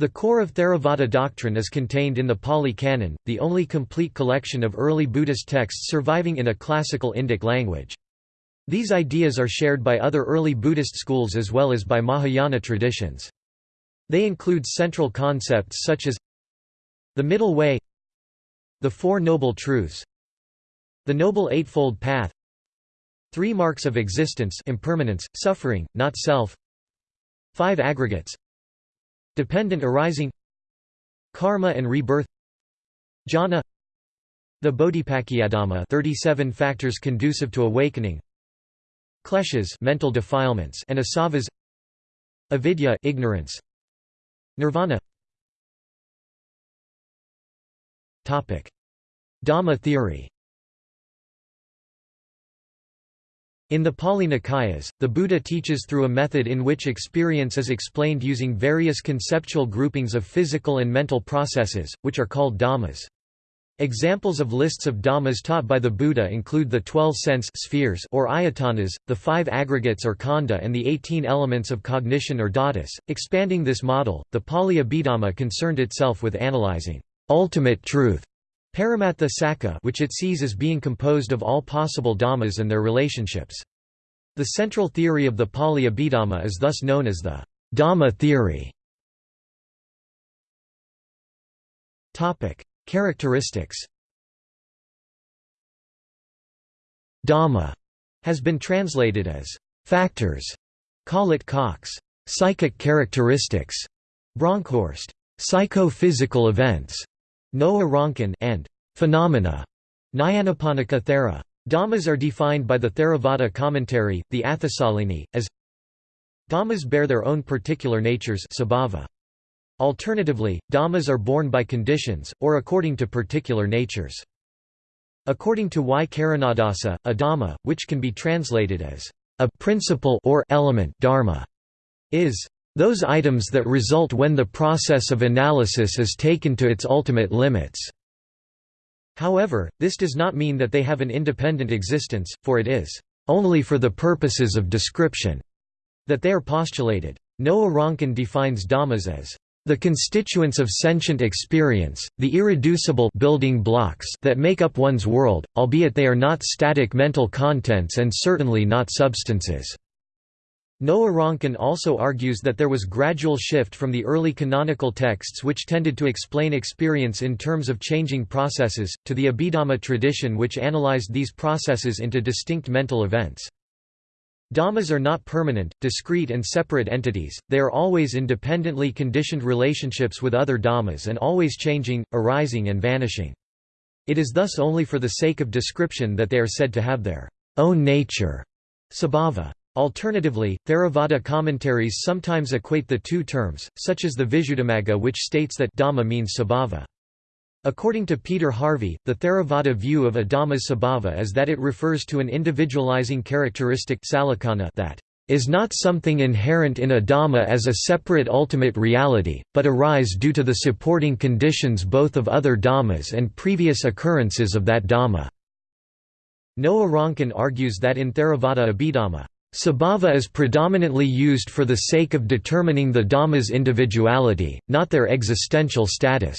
The core of Theravada doctrine is contained in the Pali Canon, the only complete collection of early Buddhist texts surviving in a classical Indic language. These ideas are shared by other early Buddhist schools as well as by Mahayana traditions. They include central concepts such as the middle way the Four Noble Truths the Noble Eightfold Path Three Marks of Existence impermanence, suffering, not self Five Aggregates Dependent arising Karma and rebirth Jhana The Bodhipakkiyadhamma 37 factors conducive to awakening Kleshas mental defilements and asavas Avidya ignorance Nirvana. Topic. Dhamma theory In the Pali Nikayas, the Buddha teaches through a method in which experience is explained using various conceptual groupings of physical and mental processes, which are called dhammas. Examples of lists of dhammas taught by the Buddha include the twelve sense spheres or ayatanas, the five aggregates or khandha and the eighteen elements of cognition or dhatus. Expanding this model, the Pali Abhidhamma concerned itself with analyzing ultimate truth Paramattha Sakka which it sees as being composed of all possible dhammas and their relationships. The central theory of the Pali Abhidhamma is thus known as the Dhamma theory. Characteristics Dhamma has been translated as factors, Collett Cox, psychic characteristics, Bronkhorst, psychophysical events, Noa Ronkin and phenomena. Nyanaponika Thera. Dhammas are defined by the Theravada commentary, the Atthasalini, as Dhammas bear their own particular natures. Alternatively, dhammas are born by conditions, or according to particular natures. According to Y. Karunadasa, a dhamma, which can be translated as A principle or element dharma is those items that result when the process of analysis is taken to its ultimate limits. However, this does not mean that they have an independent existence, for it is only for the purposes of description that they are postulated. Noa Ronkin defines dhammas as the constituents of sentient experience, the irreducible building blocks that make up one's world, albeit they are not static mental contents and certainly not substances. Noa Ronkin also argues that there was gradual shift from the early canonical texts which tended to explain experience in terms of changing processes, to the Abhidhamma tradition which analyzed these processes into distinct mental events. Dhammas are not permanent, discrete and separate entities, they are always independently conditioned relationships with other dhammas and always changing, arising and vanishing. It is thus only for the sake of description that they are said to have their own nature sabhava. Alternatively, Theravada commentaries sometimes equate the two terms, such as the Visuddhimagga which states that Dhamma means sabhava. According to Peter Harvey, the Theravada view of a Dhamma's sabhava is that it refers to an individualizing characteristic that is not something inherent in a Dhamma as a separate ultimate reality, but arise due to the supporting conditions both of other Dhammas and previous occurrences of that Dhamma. Noa Ronkin argues that in Theravada Abhidhamma, Sabhava is predominantly used for the sake of determining the Dhamma's individuality, not their existential status.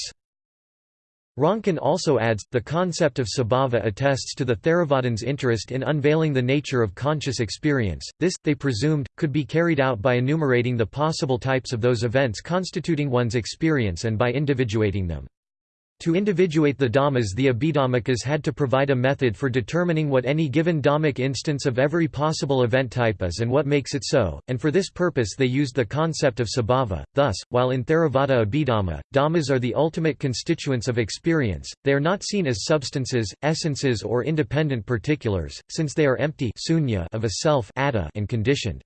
Ronkin also adds, the concept of sabhava attests to the Theravadins' interest in unveiling the nature of conscious experience. This, they presumed, could be carried out by enumerating the possible types of those events constituting one's experience and by individuating them. To individuate the dhammas the Abhidhammakas had to provide a method for determining what any given dhammic instance of every possible event type is and what makes it so, and for this purpose they used the concept of sabhava. Thus, while in Theravada Abhidhamma, dhammas are the ultimate constituents of experience, they are not seen as substances, essences or independent particulars, since they are empty of a self and conditioned.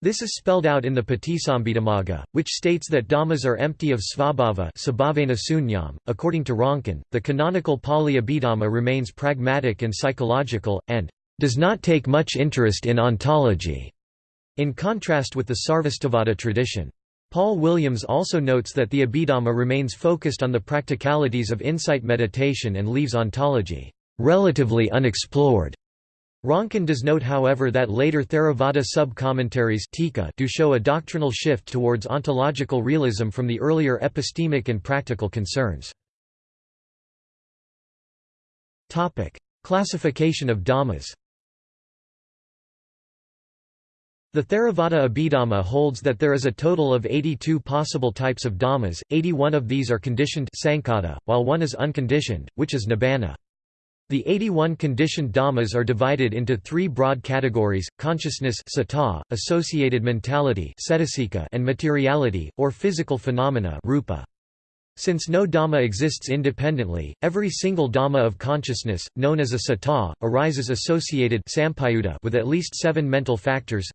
This is spelled out in the Patisambhidamagga, which states that dhammas are empty of svabhava. .According to Ronkin, the canonical Pali Abhidhamma remains pragmatic and psychological, and does not take much interest in ontology, in contrast with the Sarvastivada tradition. Paul Williams also notes that the Abhidhamma remains focused on the practicalities of insight meditation and leaves ontology relatively unexplored. Ronkin does note however that later Theravada sub-commentaries do show a doctrinal shift towards ontological realism from the earlier epistemic and practical concerns. Classification of dhammas The Theravada Abhidhamma holds that there is a total of 82 possible types of dhammas, 81 of these are conditioned while one is unconditioned, which is nibbana. The 81 conditioned dhammas are divided into three broad categories, consciousness associated mentality and materiality, or physical phenomena rupa. Since no dhamma exists independently, every single dhamma of consciousness, known as a sata, arises associated with at least seven mental factors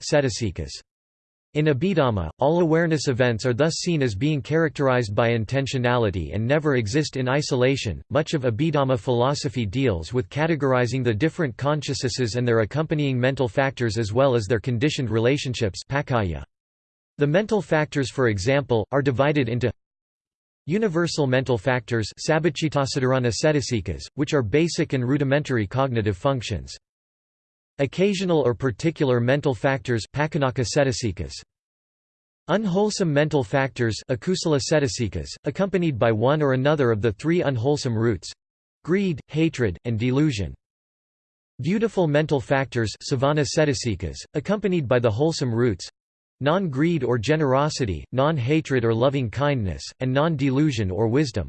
in Abhidhamma, all awareness events are thus seen as being characterized by intentionality and never exist in isolation. Much of Abhidhamma philosophy deals with categorizing the different consciousnesses and their accompanying mental factors as well as their conditioned relationships. The mental factors, for example, are divided into universal mental factors, which are basic and rudimentary cognitive functions. Occasional or particular mental factors Unwholesome mental factors accompanied by one or another of the three unwholesome roots—greed, hatred, and delusion. Beautiful mental factors accompanied by the wholesome roots non-greed or generosity, non-hatred or loving kindness, and non-delusion or wisdom.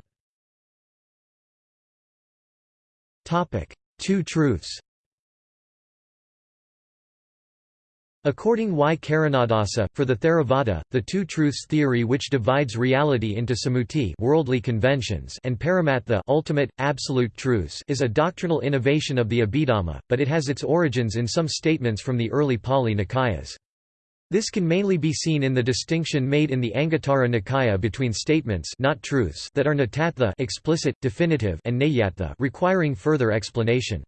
Two truths According Y. Karunadasa, for the Theravada, the two truths theory which divides reality into samuti worldly conventions and paramattha ultimate, absolute truths is a doctrinal innovation of the Abhidhamma, but it has its origins in some statements from the early Pali Nikayas. This can mainly be seen in the distinction made in the Anguttara Nikaya between statements not truths that are natattha explicit, definitive and nayattha requiring further explanation.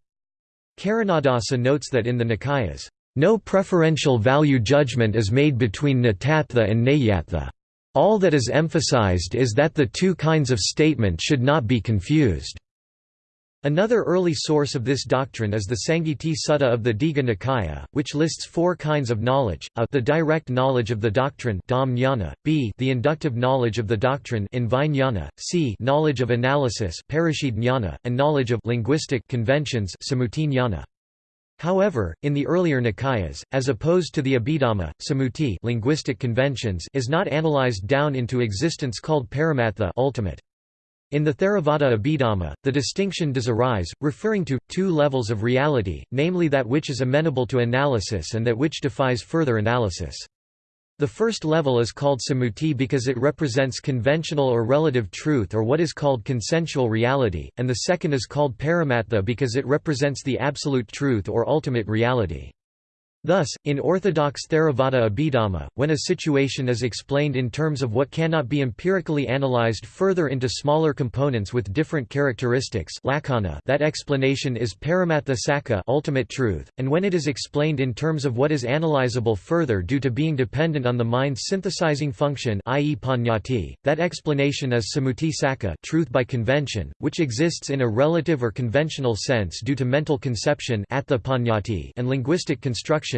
Karunadasa notes that in the Nikayas, No preferential value judgment is made between Natattva and Nayattva. All that is emphasized is that the two kinds of statement should not be confused. Another early source of this doctrine is the Sangiti Sutta of the Digha Nikaya, which lists four kinds of knowledge, a the direct knowledge of the doctrine b the inductive knowledge of the doctrine c knowledge of analysis and knowledge of linguistic conventions However, in the earlier Nikayas, as opposed to the Abhidhamma, Sammuti linguistic conventions is not analyzed down into existence called Paramattha ultimate. In the Theravada Abhidhamma, the distinction does arise, referring to, two levels of reality, namely that which is amenable to analysis and that which defies further analysis. The first level is called samuti because it represents conventional or relative truth or what is called consensual reality, and the second is called paramattha because it represents the absolute truth or ultimate reality. Thus, in orthodox Theravada Abhidhamma, when a situation is explained in terms of what cannot be empirically analyzed further into smaller components with different characteristics that explanation is paramattha sakka ultimate truth, and when it is explained in terms of what is analyzable further due to being dependent on the mind's synthesizing function i.e. panyati, that explanation is sammuti sakka truth by convention, which exists in a relative or conventional sense due to mental conception and linguistic construction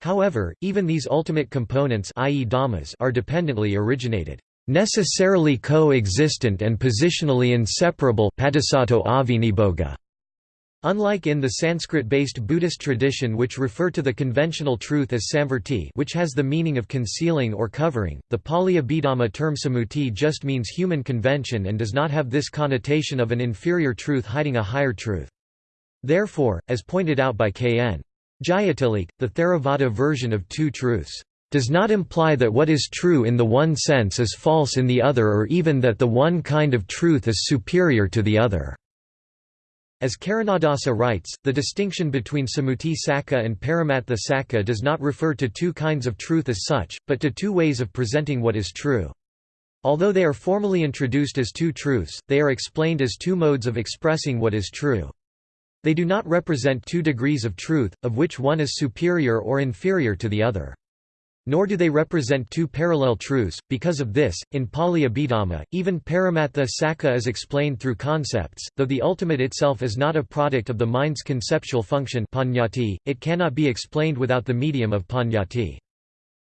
However, even these ultimate components i.e. dhammas are dependently originated, necessarily co-existent and positionally inseparable Unlike in the Sanskrit-based Buddhist tradition which refer to the conventional truth as samvarti which has the meaning of concealing or covering, the Pali Abhidhamma term sammuti just means human convention and does not have this connotation of an inferior truth hiding a higher truth. Therefore, as pointed out by K.N. Jayatilleke, the Theravada version of two truths, "...does not imply that what is true in the one sense is false in the other or even that the one kind of truth is superior to the other." As Karunadasa writes, the distinction between Sammuti Sakka and Paramattha Sakka does not refer to two kinds of truth as such, but to two ways of presenting what is true. Although they are formally introduced as two truths, they are explained as two modes of expressing what is true. They do not represent two degrees of truth, of which one is superior or inferior to the other. Nor do they represent two parallel truths. Because of this, in Pali Abhidhamma, even Paramattha Sakka is explained through concepts, though the ultimate itself is not a product of the mind's conceptual function it cannot be explained without the medium of panyati.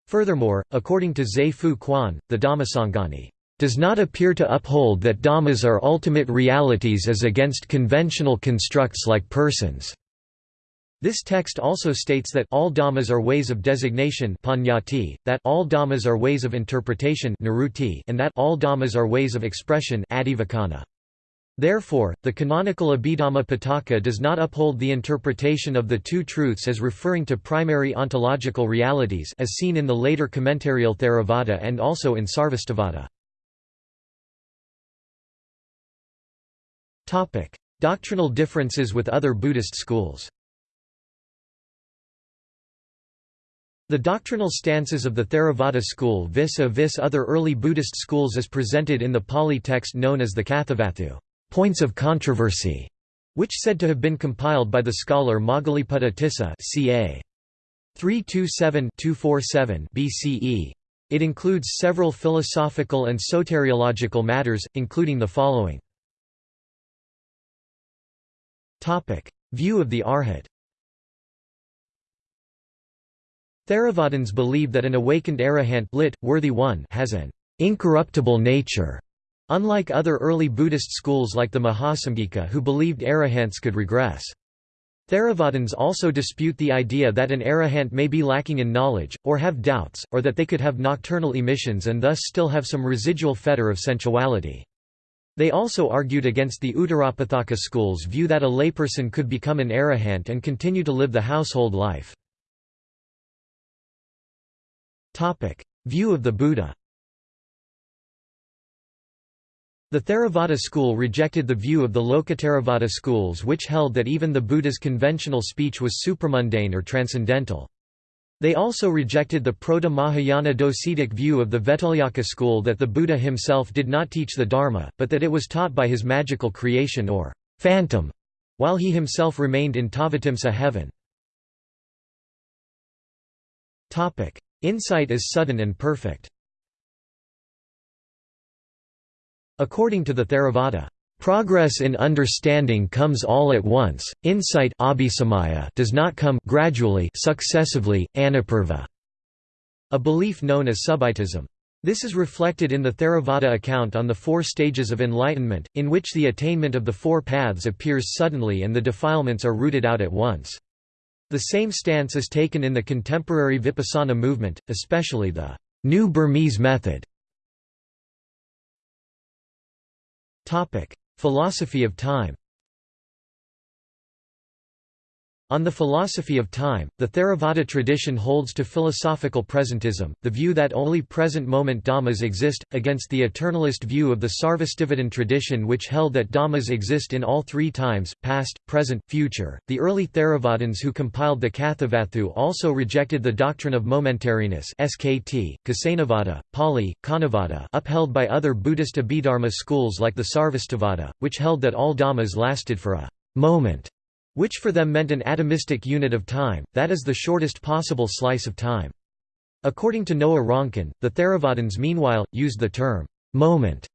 Furthermore, according to Zhe Fu Quan, the Dhammasangani does not appear to uphold that dhammas are ultimate realities as against conventional constructs like persons. This text also states that all dhammas are ways of designation panyati, that all dhammas are ways of interpretation and that all dhammas are ways of expression adivakana. Therefore, the canonical Abhidhamma Pitaka does not uphold the interpretation of the two truths as referring to primary ontological realities as seen in the later commentarial Theravada and also in Sarvastivada. Doctrinal differences with other Buddhist schools The doctrinal stances of the Theravada school vis-a-vis -vis other early Buddhist schools is presented in the Pali text known as the Kathavatthu points of controversy", which said to have been compiled by the scholar Moggaliputta Tissa ca. 327-247 BCE. It includes several philosophical and soteriological matters, including the following View of the Arhat Theravadins believe that an awakened arahant lit, worthy one has an incorruptible nature, unlike other early Buddhist schools like the Mahasamgika who believed arahants could regress. Theravadins also dispute the idea that an arahant may be lacking in knowledge, or have doubts, or that they could have nocturnal emissions and thus still have some residual fetter of sensuality. They also argued against the Uttarapathaka school's view that a layperson could become an arahant and continue to live the household life. View of the Buddha The Theravada school rejected the view of the Lokottaravada schools which held that even the Buddha's conventional speech was supramundane or transcendental. They also rejected the Proto-Mahayana docetic view of the Vettolyaka school that the Buddha himself did not teach the Dharma, but that it was taught by his magical creation or phantom, while he himself remained in Tavatimsa heaven. Insight is sudden and perfect According to the Theravada, Progress in understanding comes all at once, insight does not come gradually successively, anupurva, a belief known as subitism. This is reflected in the Theravada account on the four stages of enlightenment, in which the attainment of the four paths appears suddenly and the defilements are rooted out at once. The same stance is taken in the contemporary Vipassana movement, especially the New Burmese method. Philosophy of time On the philosophy of time, the Theravada tradition holds to philosophical presentism, the view that only present moment dhammas exist, against the eternalist view of the Sarvastivadin tradition which held that dhammas exist in all three times, past, present, future. The early Theravadins who compiled the Kathavatthu also rejected the doctrine of momentariness SKT, Kasanavada, Pali, Kanavada upheld by other Buddhist Abhidharma schools like the Sarvastivada, which held that all dhammas lasted for a moment which for them meant an atomistic unit of time, that is the shortest possible slice of time. According to Noa Ronkin, the Theravadins meanwhile, used the term, moment,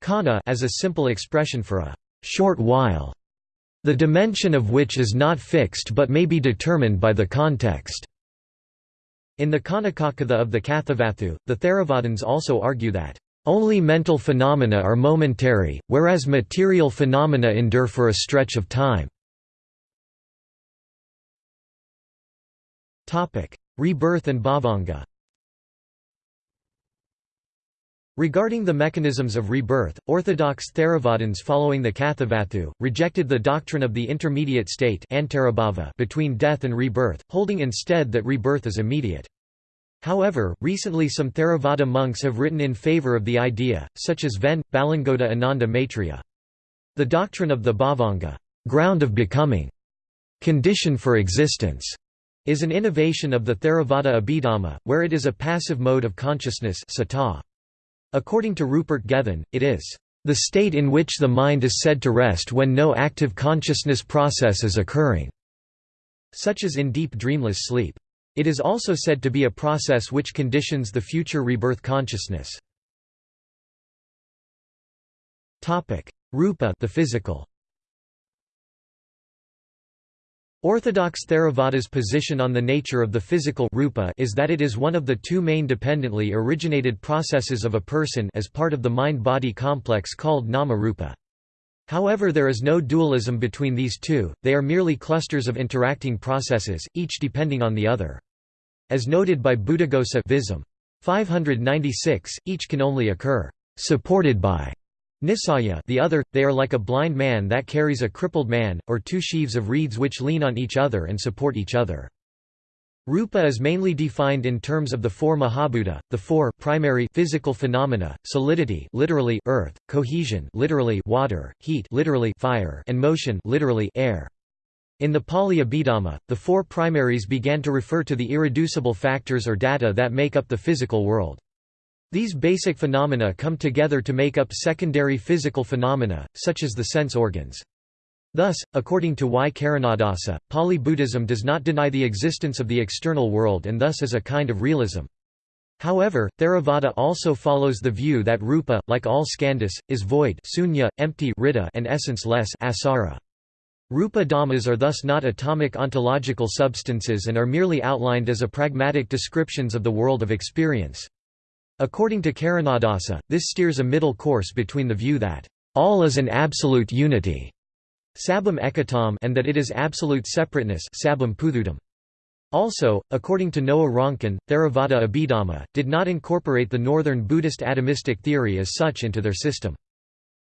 kana as a simple expression for a short while, the dimension of which is not fixed but may be determined by the context. In the Kanakakatha of the Kathavatthu, the Theravadins also argue that only mental phenomena are momentary, whereas material phenomena endure for a stretch of time. Rebirth and bhavanga Regarding the mechanisms of rebirth, orthodox Theravadins following the Kathavatthu, rejected the doctrine of the intermediate state between death and rebirth, holding instead that rebirth is immediate. However, recently some Theravada monks have written in favor of the idea, such as Ven. Balangoda Ananda Maitreya. The doctrine of the bhavanga ground of becoming, condition for existence, is an innovation of the Theravada Abhidhamma, where it is a passive mode of consciousness According to Rupert Gethin, it is the state in which the mind is said to rest when no active consciousness process is occurring, such as in deep dreamless sleep. It is also said to be a process which conditions the future rebirth consciousness. Rupa the physical. Orthodox Theravada's position on the nature of the physical rupa is that it is one of the two main dependently originated processes of a person as part of the mind-body complex called nama-rupa. However there is no dualism between these two, they are merely clusters of interacting processes, each depending on the other. As noted by Buddhaghosa Visam. 596, each can only occur, supported by Nisaya the other, they are like a blind man that carries a crippled man, or two sheaves of reeds which lean on each other and support each other. Rupa is mainly defined in terms of the four Mahabhuta, the four primary physical phenomena: solidity, literally earth, cohesion, literally water, heat, literally fire, and motion, literally air. In the Pali Abhidhamma, the four primaries began to refer to the irreducible factors or data that make up the physical world. These basic phenomena come together to make up secondary physical phenomena, such as the sense organs. Thus, according to Y. Karunadasa, Pali Buddhism does not deny the existence of the external world and thus is a kind of realism. However, Theravada also follows the view that rupa, like all skandhas, is void sunya, empty and essence-less asara. Rupa dhammas are thus not atomic ontological substances and are merely outlined as a pragmatic descriptions of the world of experience. According to Karunadasa, this steers a middle course between the view that all is an absolute unity and that it is absolute separateness. Also, according to Noa Ronkin, Theravada Abhidhamma, did not incorporate the northern Buddhist atomistic theory as such into their system.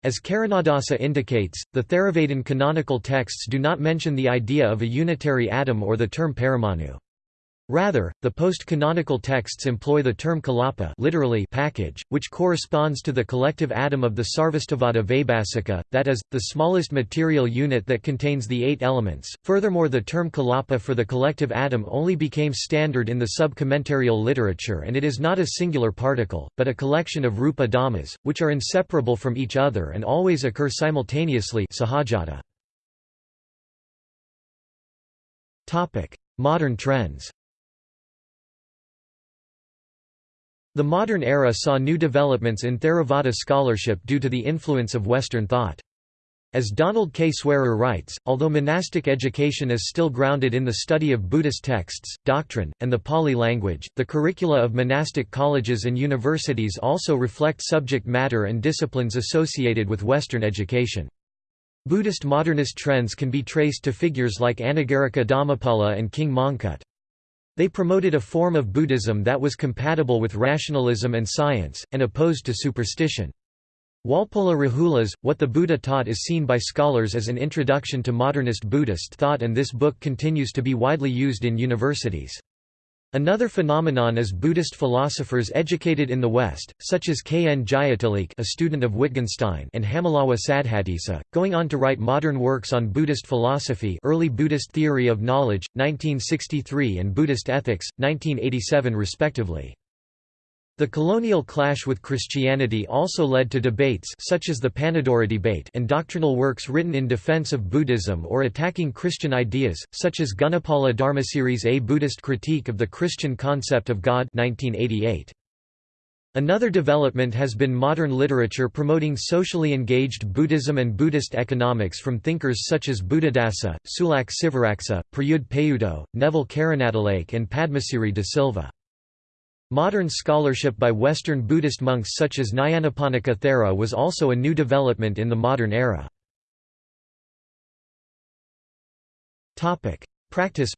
As Karunadasa indicates, the Theravadin canonical texts do not mention the idea of a unitary atom or the term paramanu. Rather, the post-canonical texts employ the term kalapa literally package, which corresponds to the collective atom of the Sarvastivada Vaibhasika, that is, the smallest material unit that contains the eight elements. Furthermore the term kalapa for the collective atom only became standard in the sub-commentarial literature and it is not a singular particle, but a collection of rupa dhammas, which are inseparable from each other and always occur simultaneously. Modern trends The modern era saw new developments in Theravada scholarship due to the influence of Western thought. As Donald K. Swearer writes, although monastic education is still grounded in the study of Buddhist texts, doctrine, and the Pali language, the curricula of monastic colleges and universities also reflect subject matter and disciplines associated with Western education. Buddhist modernist trends can be traced to figures like Anagarika Dharmapala and King Mongkut. They promoted a form of Buddhism that was compatible with rationalism and science, and opposed to superstition. Walpola Rahula's, What the Buddha Taught is seen by scholars as an introduction to modernist Buddhist thought and this book continues to be widely used in universities. Another phenomenon is Buddhist philosophers educated in the West, such as K. N. Jayatilleke a student of Wittgenstein and Hammalawa Saddhatissa, going on to write modern works on Buddhist philosophy early Buddhist theory of knowledge, 1963 and Buddhist ethics, 1987 respectively. The colonial clash with Christianity also led to debates such as the Panadura debate and doctrinal works written in defense of Buddhism or attacking Christian ideas, such as Gunapala Dharmasiri's A Buddhist Critique of the Christian Concept of God 1988. Another development has been modern literature promoting socially engaged Buddhism and Buddhist economics from thinkers such as Buddhadasa, Sulak Sivaraksa, Prayudh Payutto, Neville Karunatilake and Padmasiri de Silva. Modern scholarship by Western Buddhist monks such as Nyanaponika Thera was also a new development in the modern era. Practice.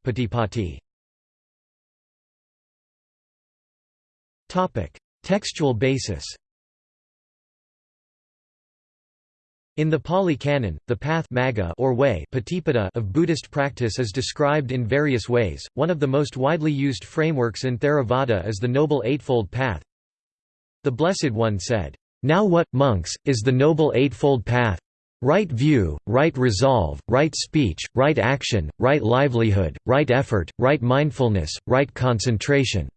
Textual basis In the Pali Canon, the path or way of Buddhist practice is described in various ways. One of the most widely used frameworks in Theravada is the Noble Eightfold Path. The Blessed One said, Now what, monks, is the Noble Eightfold Path? Right view, right resolve, right speech, right action, right livelihood, right effort, right mindfulness, right concentration.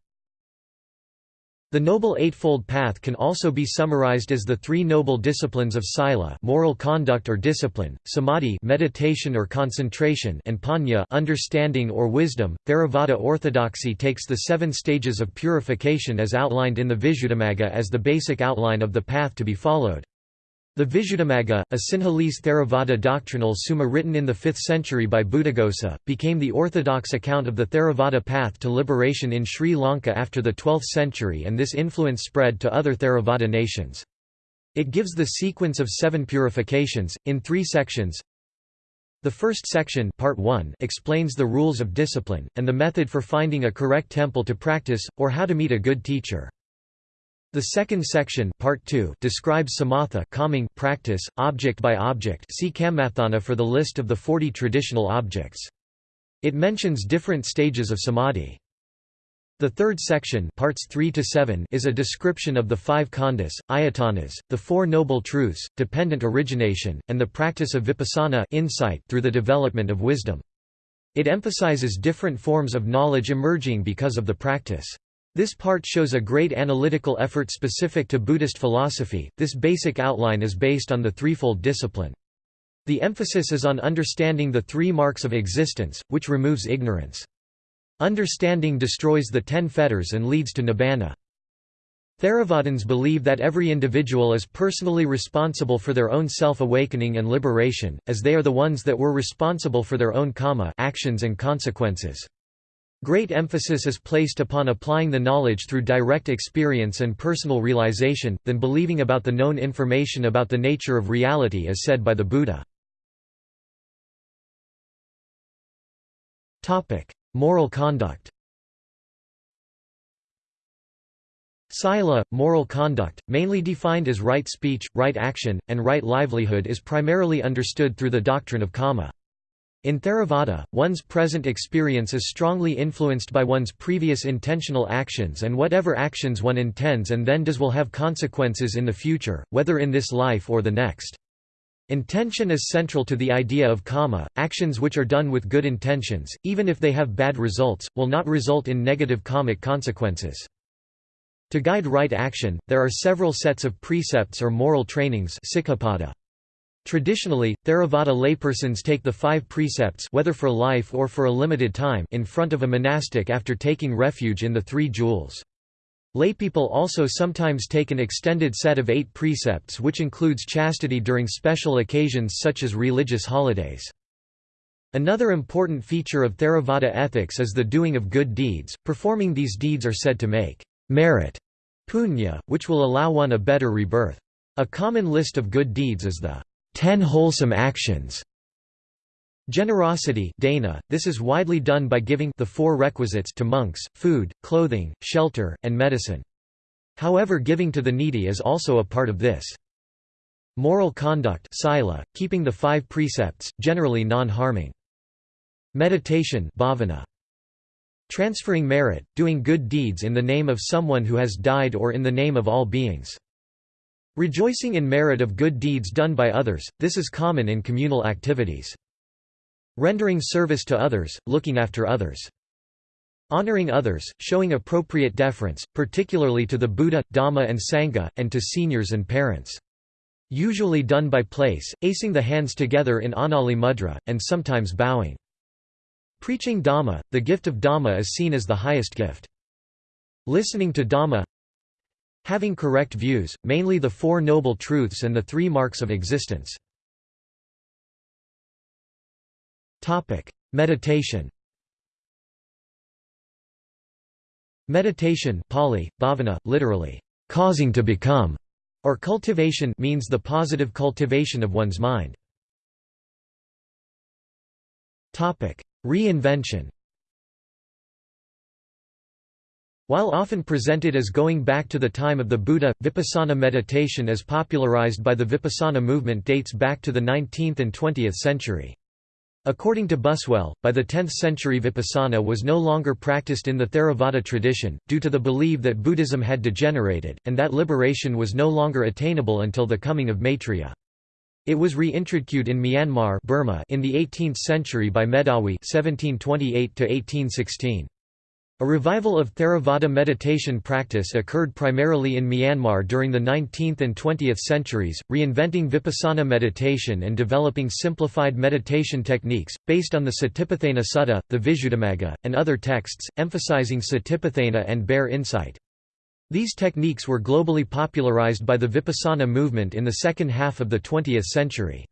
The Noble Eightfold Path can also be summarized as the three noble disciplines of sila moral conduct or discipline, samadhi meditation or concentration and panya understanding or wisdom. Theravada orthodoxy takes the seven stages of purification as outlined in the Visuddhimagga as the basic outline of the path to be followed. The Visuddhimagga, a Sinhalese Theravada doctrinal summa written in the 5th century by Buddhaghosa, became the orthodox account of the Theravada path to liberation in Sri Lanka after the 12th century and this influence spread to other Theravada nations. It gives the sequence of seven purifications, in three sections. The first section part 1 explains the rules of discipline, and the method for finding a correct temple to practice, or how to meet a good teacher. The second section part 2 describes samatha calming practice, object by object see Kammathana for the list of the 40 traditional objects. It mentions different stages of samadhi. The third section parts 3 to 7 is a description of the five khandhas, ayatanas, the Four Noble Truths, dependent origination, and the practice of vipassana insight through the development of wisdom. It emphasizes different forms of knowledge emerging because of the practice. This part shows a great analytical effort specific to Buddhist philosophy. This basic outline is based on the threefold discipline. The emphasis is on understanding the three marks of existence, which removes ignorance. Understanding destroys the ten fetters and leads to nibbana. Theravadins believe that every individual is personally responsible for their own self-awakening and liberation, as they are the ones that were responsible for their own karma actions and consequences. Great emphasis is placed upon applying the knowledge through direct experience and personal realization, than believing about the known information about the nature of reality as said by the Buddha. Moral conduct Sila, moral conduct, mainly defined as right speech, right action, and right livelihood is primarily understood through the doctrine of karma. In Theravada, one's present experience is strongly influenced by one's previous intentional actions and whatever actions one intends and then does will have consequences in the future, whether in this life or the next. Intention is central to the idea of karma. Actions which are done with good intentions, even if they have bad results, will not result in negative karmic consequences. To guide right action, there are several sets of precepts or moral trainings Traditionally, Theravada laypersons take the five precepts whether for life or for a limited time in front of a monastic after taking refuge in the three jewels. Laypeople also sometimes take an extended set of eight precepts which includes chastity during special occasions such as religious holidays. Another important feature of Theravada ethics is the doing of good deeds. Performing these deeds are said to make merit punya, which will allow one a better rebirth. A common list of good deeds is the ten wholesome actions. Generosity dana, this is widely done by giving the four requisites to monks, food, clothing, shelter, and medicine. However giving to the needy is also a part of this. Moral conduct sila, keeping the five precepts, generally non-harming. Meditation bhavana. Transferring merit, doing good deeds in the name of someone who has died or in the name of all beings. Rejoicing in merit of good deeds done by others, this is common in communal activities. Rendering service to others, looking after others. Honoring others, showing appropriate deference, particularly to the Buddha, Dhamma and Sangha, and to seniors and parents. Usually done by place, acing the hands together in Anjali Mudra, and sometimes bowing. Preaching Dhamma, the gift of Dhamma is seen as the highest gift. Listening to Dhamma Having correct views, mainly the Four Noble Truths and the Three Marks of Existence. Meditation Meditation Pali, bhavana, literally, causing to become, or cultivation means the positive cultivation of one's mind. Reinvention While often presented as going back to the time of the Buddha, vipassana meditation as popularized by the vipassana movement dates back to the 19th and 20th century. According to Buswell, by the 10th century vipassana was no longer practiced in the Theravada tradition, due to the belief that Buddhism had degenerated, and that liberation was no longer attainable until the coming of Maitreya. It was reintroduced in Myanmar Burma in the 18th century by Medawi 1728 A revival of Theravada meditation practice occurred primarily in Myanmar during the 19th and 20th centuries, reinventing vipassana meditation and developing simplified meditation techniques, based on the Satipatthana Sutta, the Visuddhimagga, and other texts, emphasizing Satipatthana and bare insight. These techniques were globally popularized by the Vipassana movement in the second half of the 20th century.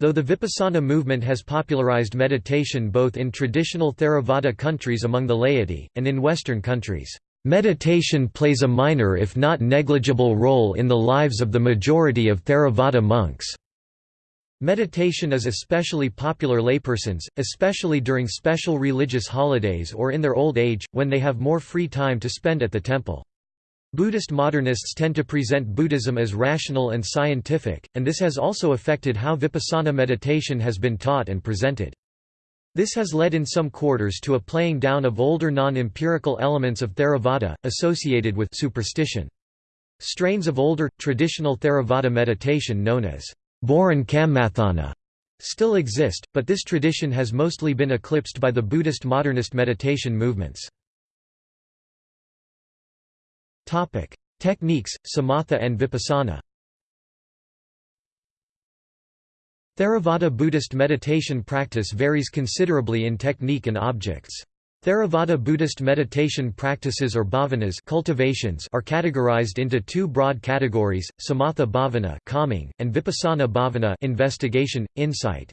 Though the Vipassana movement has popularized meditation both in traditional Theravada countries among the laity, and in Western countries, meditation plays a minor if not negligible role in the lives of the majority of Theravada monks. Meditation is especially popular laypersons, especially during special religious holidays or in their old age, when they have more free time to spend at the temple. Buddhist modernists tend to present Buddhism as rational and scientific, and this has also affected how vipassana meditation has been taught and presented. This has led in some quarters to a playing down of older non-empirical elements of Theravada, associated with superstition. Strains of older, traditional Theravada meditation known as Boran Kammathana still exist, but this tradition has mostly been eclipsed by the Buddhist modernist meditation movements. Topic: Techniques, Samatha and Vipassana. Theravada Buddhist meditation practice varies considerably in technique and objects. Theravada Buddhist meditation practices or bhavanas cultivations are categorized into two broad categories, samatha bhavana calming, and vipassana bhavana investigation, insight.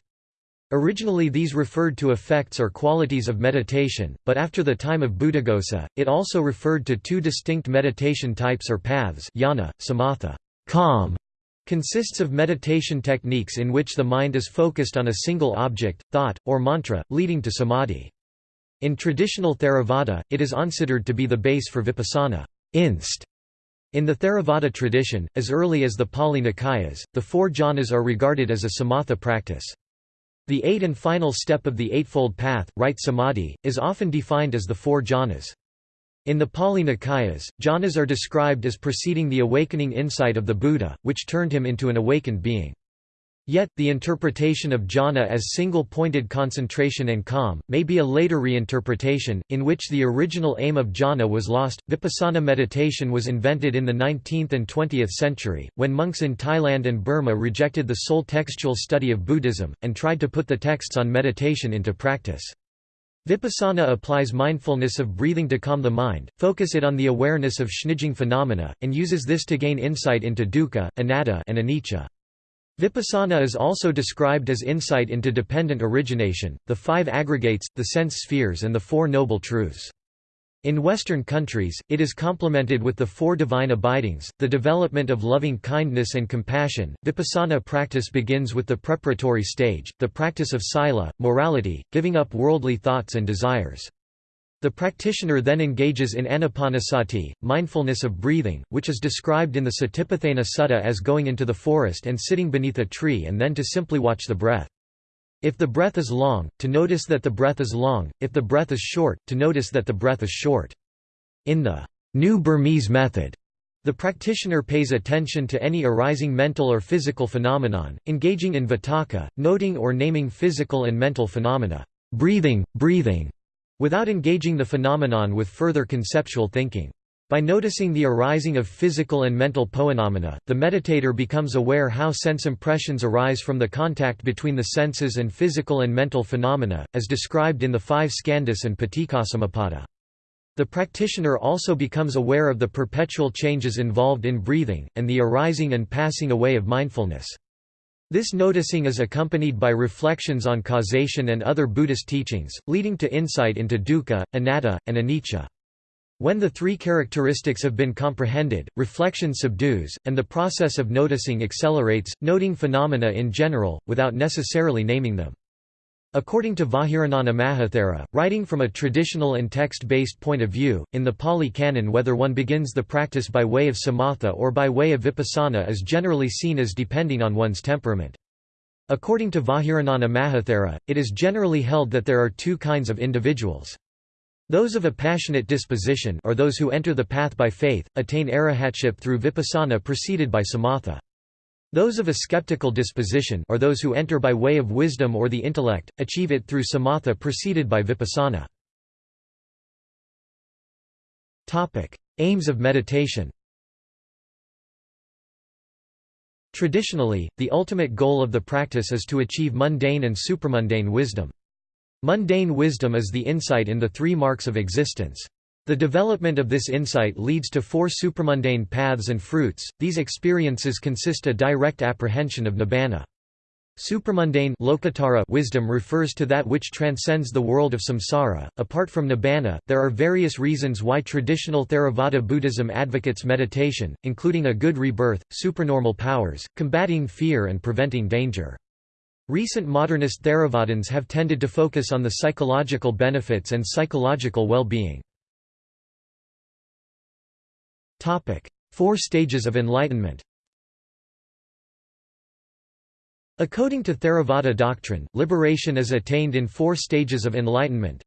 Originally these referred to effects or qualities of meditation, but after the time of Buddhaghosa, it also referred to two distinct meditation types or paths jhana, samatha calm", consists of meditation techniques in which the mind is focused on a single object, thought, or mantra, leading to samadhi. In traditional Theravada, it is considered to be the base for vipassana inst. In the Theravada tradition, as early as the Pali Nikayas, the four jhanas are regarded as a samatha practice. The eight and final step of the Eightfold Path, right samadhi, is often defined as the four jhanas. In the Pali Nikayas, jhanas are described as preceding the awakening insight of the Buddha, which turned him into an awakened being. Yet, the interpretation of jhana as single-pointed concentration and calm, may be a later reinterpretation, in which the original aim of jhana was lost. Vipassana meditation was invented in the 19th and 20th century, when monks in Thailand and Burma rejected the sole textual study of Buddhism, and tried to put the texts on meditation into practice. Vipassana applies mindfulness of breathing to calm the mind, focus it on the awareness of shnijing phenomena, and uses this to gain insight into dukkha, anatta and anicca. Vipassana is also described as insight into dependent origination, the five aggregates, the sense spheres and the Four Noble Truths. In Western countries, it is complemented with the four divine abidings, the development of loving kindness and compassion. Vipassana practice begins with the preparatory stage, the practice of sila, morality, giving up worldly thoughts and desires. The practitioner then engages in anapanasati, mindfulness of breathing, which is described in the Satipatthana Sutta as going into the forest and sitting beneath a tree and then to simply watch the breath. If the breath is long, to notice that the breath is long, if the breath is short, to notice that the breath is short. In the New Burmese method, the practitioner pays attention to any arising mental or physical phenomenon, engaging in vitakka, noting or naming physical and mental phenomena, breathing, breathing, without engaging the phenomenon with further conceptual thinking. By noticing the arising of physical and mental phenomena, the meditator becomes aware how sense impressions arise from the contact between the senses and physical and mental phenomena, as described in the five skandhas and paticcasamuppada. The practitioner also becomes aware of the perpetual changes involved in breathing, and the arising and passing away of mindfulness. This noticing is accompanied by reflections on causation and other Buddhist teachings, leading to insight into dukkha, anatta, and anicca. When the three characteristics have been comprehended, reflection subdues, and the process of noticing accelerates, noting phenomena in general, without necessarily naming them. According to Vajirānana Mahathera, writing from a traditional and text-based point of view, in the Pali Canon whether one begins the practice by way of samatha or by way of vipassana is generally seen as depending on one's temperament. According to Vajirānana Mahathera, it is generally held that there are two kinds of individuals. Those of a passionate disposition or those who enter the path by faith, attain arahatship through vipassana preceded by samatha. Those of a skeptical disposition or those who enter by way of wisdom or the intellect, achieve it through samatha preceded by vipassana. Aims of meditation Traditionally, the ultimate goal of the practice is to achieve mundane and supramundane wisdom. Mundane wisdom is the insight in the three marks of existence. The development of this insight leads to four supramundane paths and fruits. These experiences consist a direct apprehension of nibbana. Supramundane wisdom refers to that which transcends the world of samsara. Apart from nibbana, there are various reasons why traditional Theravada Buddhism advocates meditation, including a good rebirth, supernormal powers, combating fear and preventing danger. Recent modernist Theravadins have tended to focus on the psychological benefits and psychological well-being. Four stages of enlightenment According to Theravada doctrine, liberation is attained in four stages of enlightenment.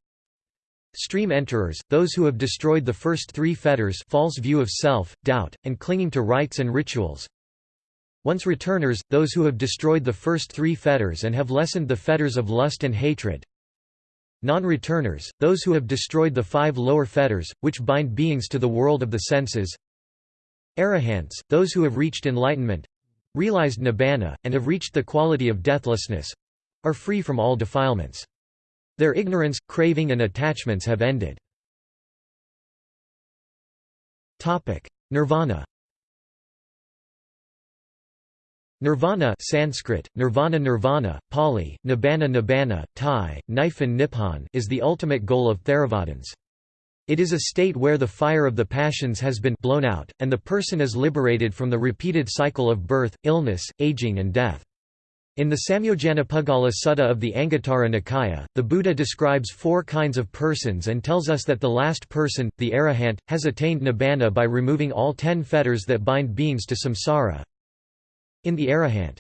Stream enterers, those who have destroyed the first three fetters false view of self, doubt, and clinging to rites and rituals. Once returners, those who have destroyed the first three fetters and have lessened the fetters of lust and hatred. Non-returners, those who have destroyed the five lower fetters, which bind beings to the world of the senses. Arahants, those who have reached enlightenment, realized nibbana, and have reached the quality of deathlessness, are free from all defilements. Their ignorance, craving and attachments have ended. Nirvana Nirvana Sanskrit, nirvana nirvana, Pali, nibbana nibbana, Thai, Niphon nippon is the ultimate goal of Theravadins. It is a state where the fire of the passions has been blown out, and the person is liberated from the repeated cycle of birth, illness, aging and death. In the Samyojanapuggala Sutta of the Anguttara Nikaya, the Buddha describes four kinds of persons and tells us that the last person, the arahant, has attained nibbana by removing all ten fetters that bind beings to samsara, in the arahant.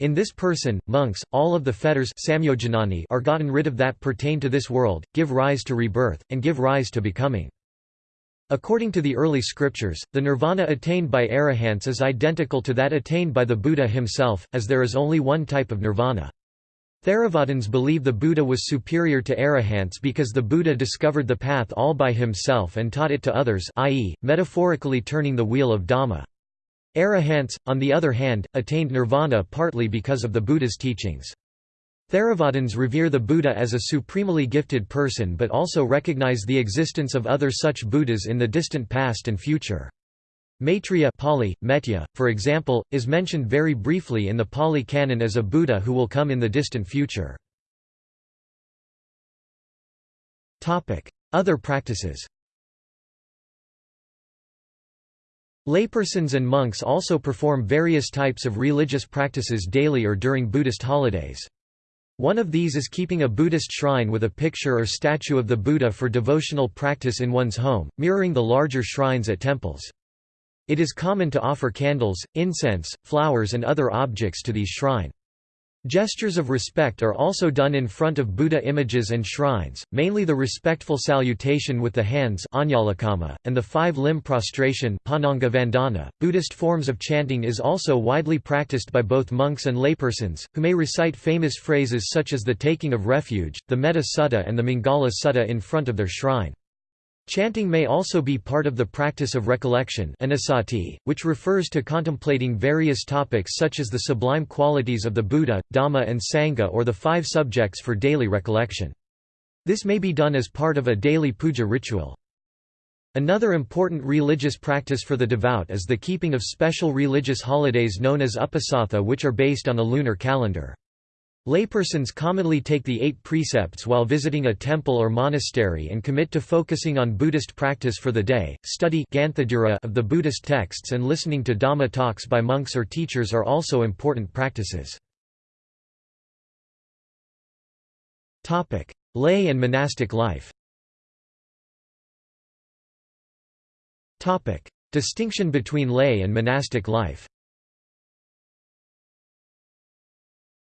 In this person, monks, all of the fetters are gotten rid of that pertain to this world, give rise to rebirth, and give rise to becoming. According to the early scriptures, the nirvana attained by arahants is identical to that attained by the Buddha himself, as there is only one type of nirvana. Theravadins believe the Buddha was superior to arahants because the Buddha discovered the path all by himself and taught it to others i.e., metaphorically turning the wheel of Dhamma. Arahants, on the other hand, attained nirvana partly because of the Buddha's teachings. Theravadins revere the Buddha as a supremely gifted person but also recognize the existence of other such Buddhas in the distant past and future. Maitreya Pali, Metteyya, for example, is mentioned very briefly in the Pali Canon as a Buddha who will come in the distant future. Other practices Laypersons and monks also perform various types of religious practices daily or during Buddhist holidays. One of these is keeping a Buddhist shrine with a picture or statue of the Buddha for devotional practice in one's home, mirroring the larger shrines at temples. It is common to offer candles, incense, flowers and other objects to these shrine. Gestures of respect are also done in front of Buddha images and shrines, mainly the respectful salutation with the hands and the five-limb prostration .Buddhist forms of chanting is also widely practiced by both monks and laypersons, who may recite famous phrases such as the taking of refuge, the Metta Sutta and the Mangala Sutta in front of their shrine. Chanting may also be part of the practice of recollection which refers to contemplating various topics such as the sublime qualities of the Buddha, Dhamma and Sangha or the five subjects for daily recollection. This may be done as part of a daily puja ritual. Another important religious practice for the devout is the keeping of special religious holidays known as uposatha which are based on a lunar calendar. Laypersons commonly take the eight precepts while visiting a temple or monastery and commit to focusing on Buddhist practice for the day. Study of the Buddhist texts and listening to Dhamma talks by monks or teachers are also important practices. Lay and monastic life Distinction between lay and monastic life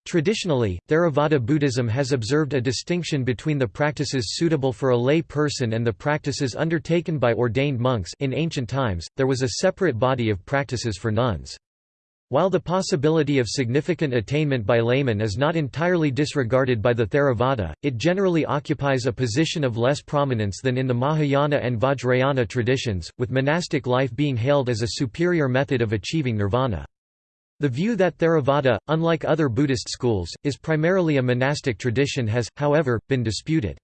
Traditionally, Theravada Buddhism has observed a distinction between the practices suitable for a lay person and the practices undertaken by ordained monks in ancient times, there was a separate body of practices for nuns. While the possibility of significant attainment by laymen is not entirely disregarded by the Theravada, it generally occupies a position of less prominence than in the Mahayana and Vajrayana traditions, with monastic life being hailed as a superior method of achieving nirvana. The view that Theravada, unlike other Buddhist schools, is primarily a monastic tradition has, however, been disputed.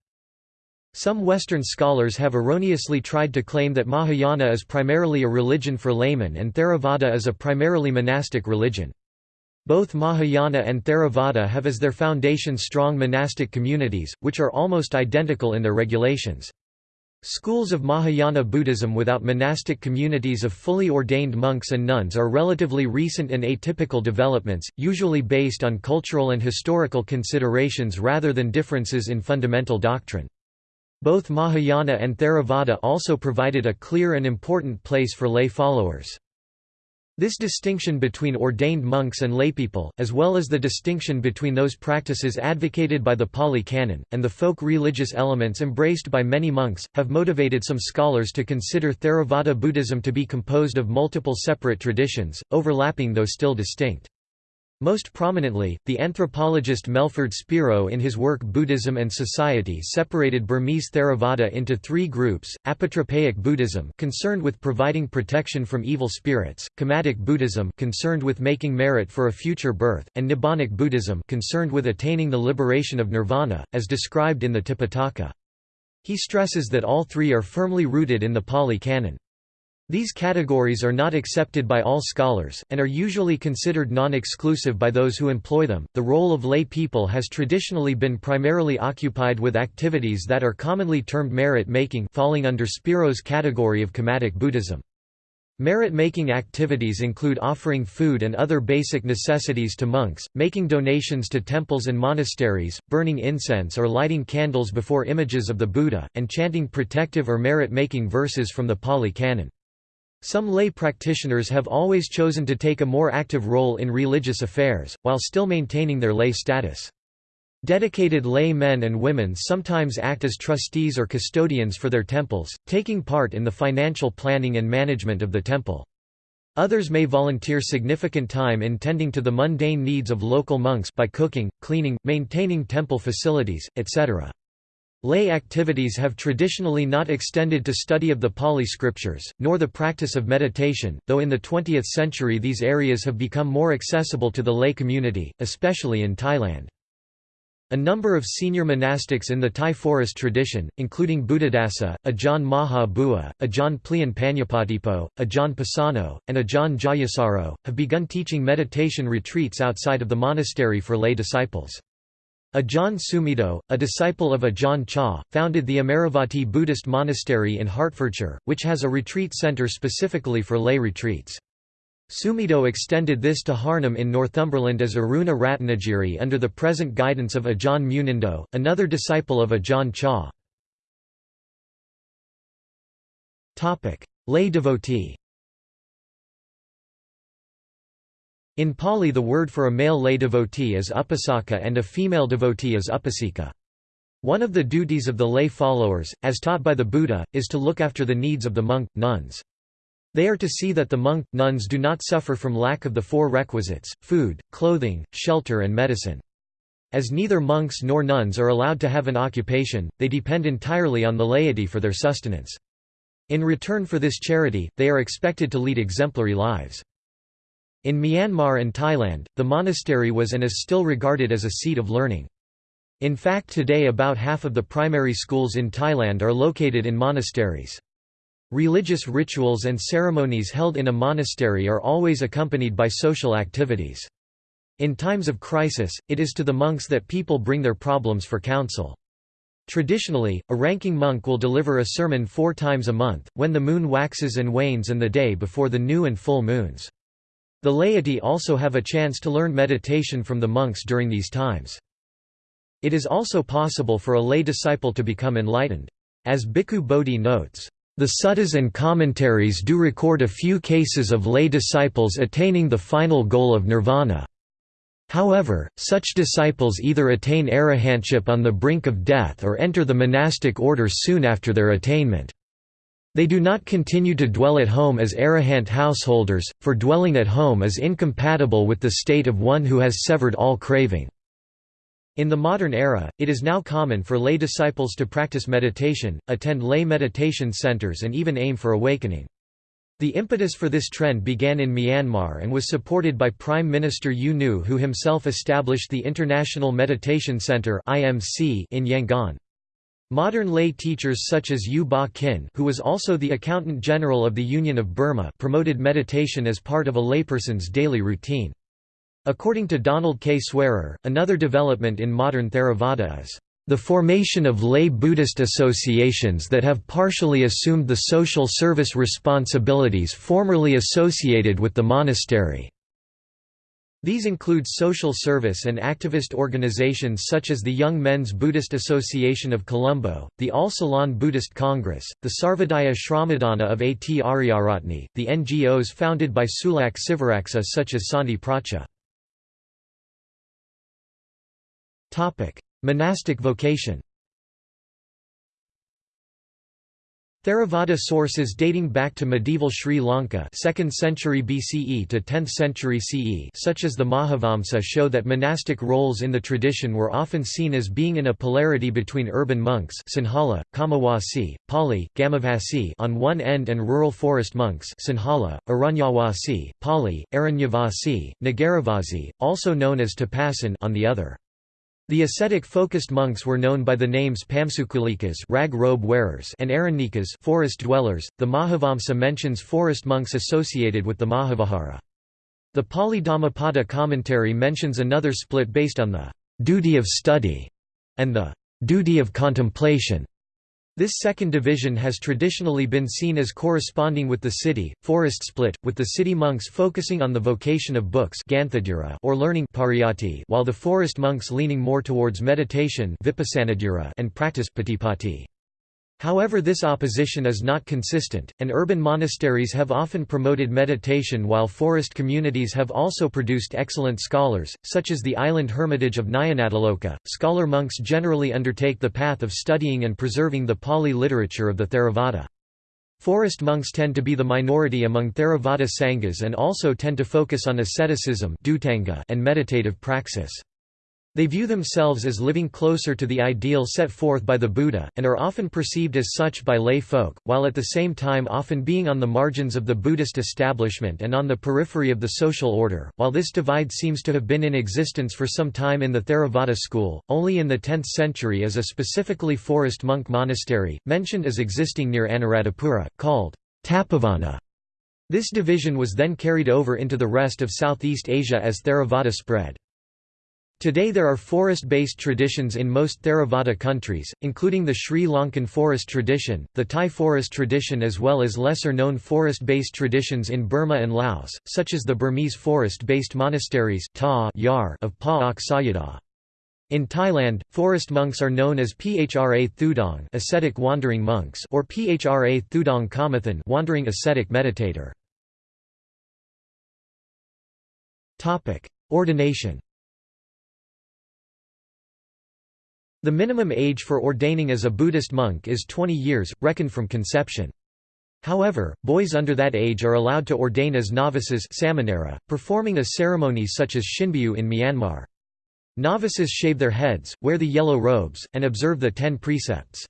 Some Western scholars have erroneously tried to claim that Mahayana is primarily a religion for laymen and Theravada is a primarily monastic religion. Both Mahayana and Theravada have as their foundation strong monastic communities, which are almost identical in their regulations. Schools of Mahayana Buddhism without monastic communities of fully ordained monks and nuns are relatively recent and atypical developments, usually based on cultural and historical considerations rather than differences in fundamental doctrine. Both Mahayana and Theravada also provided a clear and important place for lay followers. This distinction between ordained monks and laypeople, as well as the distinction between those practices advocated by the Pali Canon, and the folk religious elements embraced by many monks, have motivated some scholars to consider Theravada Buddhism to be composed of multiple separate traditions, overlapping though still distinct. Most prominently, the anthropologist Melford Spiro in his work Buddhism and Society separated Burmese Theravada into three groups, apotropaic Buddhism concerned with providing protection from evil spirits, Kammatic Buddhism concerned with making merit for a future birth, and Nibbanic Buddhism concerned with attaining the liberation of nirvana, as described in the Tipitaka. He stresses that all three are firmly rooted in the Pali Canon. These categories are not accepted by all scholars, and are usually considered non-exclusive by those who employ them. The role of lay people has traditionally been primarily occupied with activities that are commonly termed merit-making falling under Spiro's category of Kammatic Buddhism. Merit-making activities include offering food and other basic necessities to monks, making donations to temples and monasteries, burning incense or lighting candles before images of the Buddha, and chanting protective or merit-making verses from the Pali Canon. Some lay practitioners have always chosen to take a more active role in religious affairs, while still maintaining their lay status. Dedicated lay men and women sometimes act as trustees or custodians for their temples, taking part in the financial planning and management of the temple. Others may volunteer significant time in tending to the mundane needs of local monks by cooking, cleaning, maintaining temple facilities, etc. Lay activities have traditionally not extended to study of the Pali scriptures, nor the practice of meditation, though in the 20th century these areas have become more accessible to the lay community, especially in Thailand. A number of senior monastics in the Thai forest tradition, including Buddhadasa, Ajahn Maha Bua, Ajahn Plian Panyapatipo, Ajahn Pasano, and Ajahn Jayasaro, have begun teaching meditation retreats outside of the monastery for lay disciples. Ajahn Sumedho, a disciple of Ajahn Chah, founded the Amaravati Buddhist Monastery in Hertfordshire, which has a retreat centre specifically for lay retreats. Sumedho extended this to Harnham in Northumberland as Aruna Ratnagiri under the present guidance of Ajahn Munindo, another disciple of Ajahn Chah. Lay devotee In Pali the word for a male lay devotee is upasaka and a female devotee is upasika. One of the duties of the lay followers, as taught by the Buddha, is to look after the needs of the monk, nuns. They are to see that the monk, nuns do not suffer from lack of the four requisites, food, clothing, shelter and medicine. As neither monks nor nuns are allowed to have an occupation, they depend entirely on the laity for their sustenance. In return for this charity, they are expected to lead exemplary lives. In Myanmar and Thailand, the monastery was and is still regarded as a seat of learning. In fact today about half of the primary schools in Thailand are located in monasteries. Religious rituals and ceremonies held in a monastery are always accompanied by social activities. In times of crisis, it is to the monks that people bring their problems for counsel. Traditionally, a ranking monk will deliver a sermon four times a month, when the moon waxes and wanes and the day before the new and full moons. The laity also have a chance to learn meditation from the monks during these times. It is also possible for a lay disciple to become enlightened. As Bhikkhu Bodhi notes, the suttas and commentaries do record a few cases of lay disciples attaining the final goal of nirvana. However, such disciples either attain arahantship on the brink of death or enter the monastic order soon after their attainment. They do not continue to dwell at home as arahant householders, for dwelling at home is incompatible with the state of one who has severed all craving. In the modern era, it is now common for lay disciples to practice meditation, attend lay meditation centers and even aim for awakening. The impetus for this trend began in Myanmar and was supported by Prime Minister U Nu who himself established the International Meditation Center in Yangon. Modern lay teachers such as U Ba Khin who was also the Accountant General of the Union of Burma promoted meditation as part of a layperson's daily routine. According to Donald K. Swearer, another development in modern Theravada is the formation of lay Buddhist associations that have partially assumed the social service responsibilities formerly associated with the monastery. These include social service and activist organizations such as the Young Men's Buddhist Association of Colombo, the All Ceylon Buddhist Congress, the Sarvodaya Shramadana of A. T. Ariyaratne, the NGOs founded by Sulak Sivaraksa such as Santi Pracha. Monastic vocation Theravada sources dating back to medieval Sri Lanka 2nd century BCE to 10th century CE such as the Mahavamsa show that monastic roles in the tradition were often seen as being in a polarity between urban monks Sinhala, Kamawasi, Pali, Gamavasi on one end and rural forest monks Sinhala, Aranyawasi, Pali, Aranyavasi, Nagaravasi, also known as Tapasin on the other. The ascetic-focused monks were known by the names Pamsukulikas rag robe wearers and Arannikas forest dwellers. The Mahavamsa mentions forest monks associated with the Mahavihara. The Pali Dhammapada commentary mentions another split based on the duty of study and the duty of contemplation. This second division has traditionally been seen as corresponding with the city, forest split, with the city monks focusing on the vocation of books or learning while the forest monks leaning more towards meditation and practice However this opposition is not consistent, and urban monasteries have often promoted meditation while forest communities have also produced excellent scholars, such as the island hermitage of Nyanatiloka. Scholar monks generally undertake the path of studying and preserving the Pali literature of the Theravada. Forest monks tend to be the minority among Theravada sanghas and also tend to focus on asceticism and meditative praxis. They view themselves as living closer to the ideal set forth by the Buddha, and are often perceived as such by lay folk, while at the same time often being on the margins of the Buddhist establishment and on the periphery of the social order. While this divide seems to have been in existence for some time in the Theravada school, only in the 10th century is a specifically forest monk monastery, mentioned as existing near Anuradhapura, called Tapavana. This division was then carried over into the rest of Southeast Asia as Theravada spread. Today there are forest-based traditions in most Theravada countries, including the Sri Lankan forest tradition, the Thai forest tradition as well as lesser-known forest-based traditions in Burma and Laos, such as the Burmese forest-based monasteries of Pa Ok Sayadaw. In Thailand, forest monks are known as Phra Thudong ascetic wandering monks or Phra Thudong Kamathan wandering ascetic meditator. Ordination The minimum age for ordaining as a Buddhist monk is 20 years, reckoned from conception. However, boys under that age are allowed to ordain as novices performing a ceremony such as Shinbyu in Myanmar. Novices shave their heads, wear the yellow robes, and observe the ten precepts.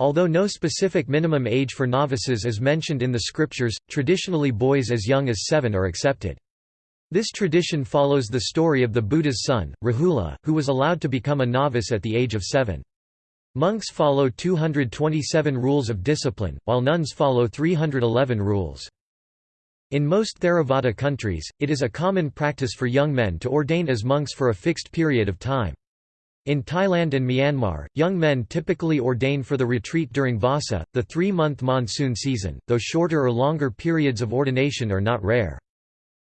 Although no specific minimum age for novices is mentioned in the scriptures, traditionally boys as young as seven are accepted. This tradition follows the story of the Buddha's son, Rahula, who was allowed to become a novice at the age of seven. Monks follow 227 rules of discipline, while nuns follow 311 rules. In most Theravada countries, it is a common practice for young men to ordain as monks for a fixed period of time. In Thailand and Myanmar, young men typically ordain for the retreat during Vasa, the three-month monsoon season, though shorter or longer periods of ordination are not rare.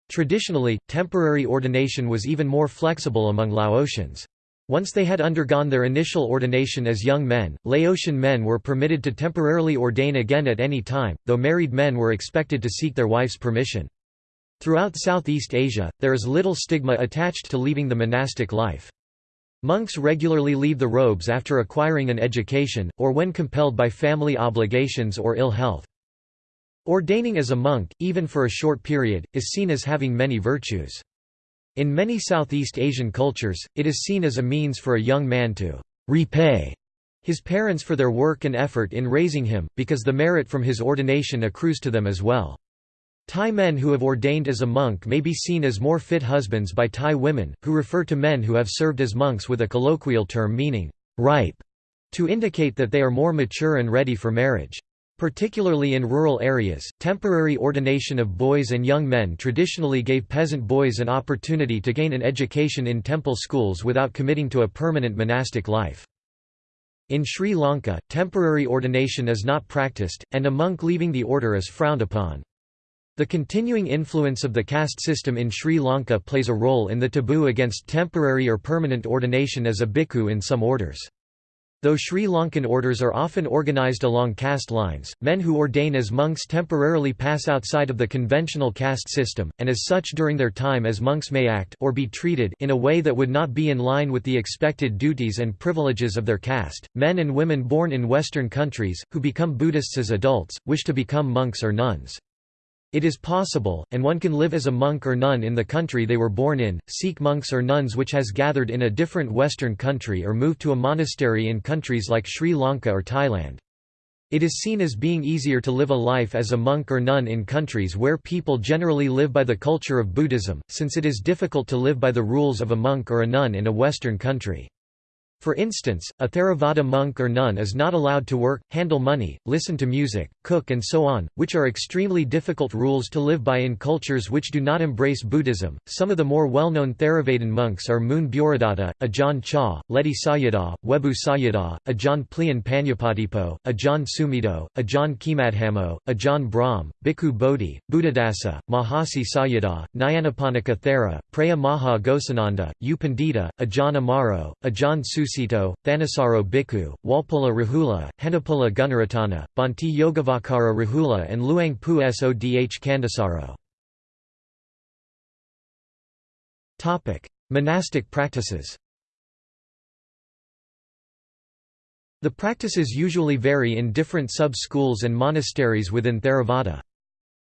Traditionally, temporary ordination was even more flexible among Laotians. Once they had undergone their initial ordination as young men, Laotian men were permitted to temporarily ordain again at any time, though married men were expected to seek their wife's permission. Throughout Southeast Asia, there is little stigma attached to leaving the monastic life. Monks regularly leave the robes after acquiring an education, or when compelled by family obligations or ill health. Ordaining as a monk, even for a short period, is seen as having many virtues. In many Southeast Asian cultures, it is seen as a means for a young man to repay his parents for their work and effort in raising him, because the merit from his ordination accrues to them as well. Thai men who have ordained as a monk may be seen as more fit husbands by Thai women, who refer to men who have served as monks with a colloquial term meaning ripe, to indicate that they are more mature and ready for marriage. Particularly in rural areas, temporary ordination of boys and young men traditionally gave peasant boys an opportunity to gain an education in temple schools without committing to a permanent monastic life. In Sri Lanka, temporary ordination is not practiced, and a monk leaving the order is frowned upon. The continuing influence of the caste system in Sri Lanka plays a role in the taboo against temporary or permanent ordination as a bhikkhu in some orders. Though Sri Lankan orders are often organized along caste lines, men who ordain as monks temporarily pass outside of the conventional caste system, and as such during their time as monks may act or be treated in a way that would not be in line with the expected duties and privileges of their caste. Men and women born in Western countries, who become Buddhists as adults, wish to become monks or nuns. It is possible, and one can live as a monk or nun in the country they were born in, seek monks or nuns which has gathered in a different Western country or move to a monastery in countries like Sri Lanka or Thailand. It is seen as being easier to live a life as a monk or nun in countries where people generally live by the culture of Buddhism, since it is difficult to live by the rules of a monk or a nun in a Western country. For instance, a Theravada monk or nun is not allowed to work, handle money, listen to music, cook and so on, which are extremely difficult rules to live by in cultures which do not embrace Buddhism. Some of the more well-known Theravadan monks are Moon Bhuridatta, Ajahn Chah, Ledi Sayadaw, Webu Sayadaw, Ajahn Plian Panyapadipo, Ajahn Sumedho, Ajahn Khemadhammo, Ajahn Brahm, Bhikkhu Bodhi, Buddhadasa, Mahasi Sayadaw, Nyanaponika Thera, Preah Maha Ghosananda, U Pandita, Ajahn Amaro, Ajahn Su Susito, Thanissaro Bhikkhu, Walpola Rahula, Henepola Gunaratana, Bhante Yogavacara Rahula and Luang Pu Sodh Candasaro. Monastic practices The practices usually vary in different sub-schools and monasteries within Theravada.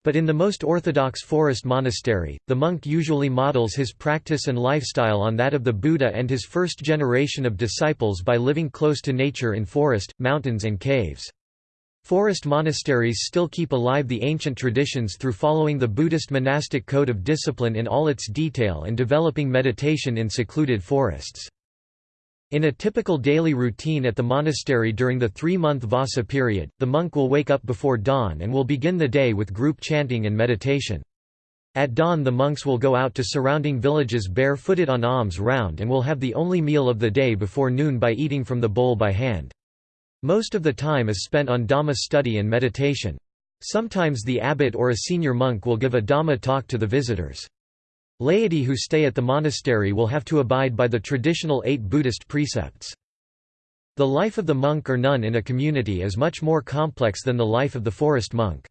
But in the most orthodox forest monastery, the monk usually models his practice and lifestyle on that of the Buddha and his first generation of disciples by living close to nature in forest, mountains and caves. Forest monasteries still keep alive the ancient traditions through following the Buddhist monastic code of discipline in all its detail and developing meditation in secluded forests. In a typical daily routine at the monastery during the three-month Vassa period, the monk will wake up before dawn and will begin the day with group chanting and meditation. At dawn the monks will go out to surrounding villages barefooted on alms round and will have the only meal of the day before noon by eating from the bowl by hand. Most of the time is spent on Dhamma study and meditation. Sometimes the abbot or a senior monk will give a Dhamma talk to the visitors. Laity who stay at the monastery will have to abide by the traditional eight Buddhist precepts. The life of the monk or nun in a community is much more complex than the life of the forest monk.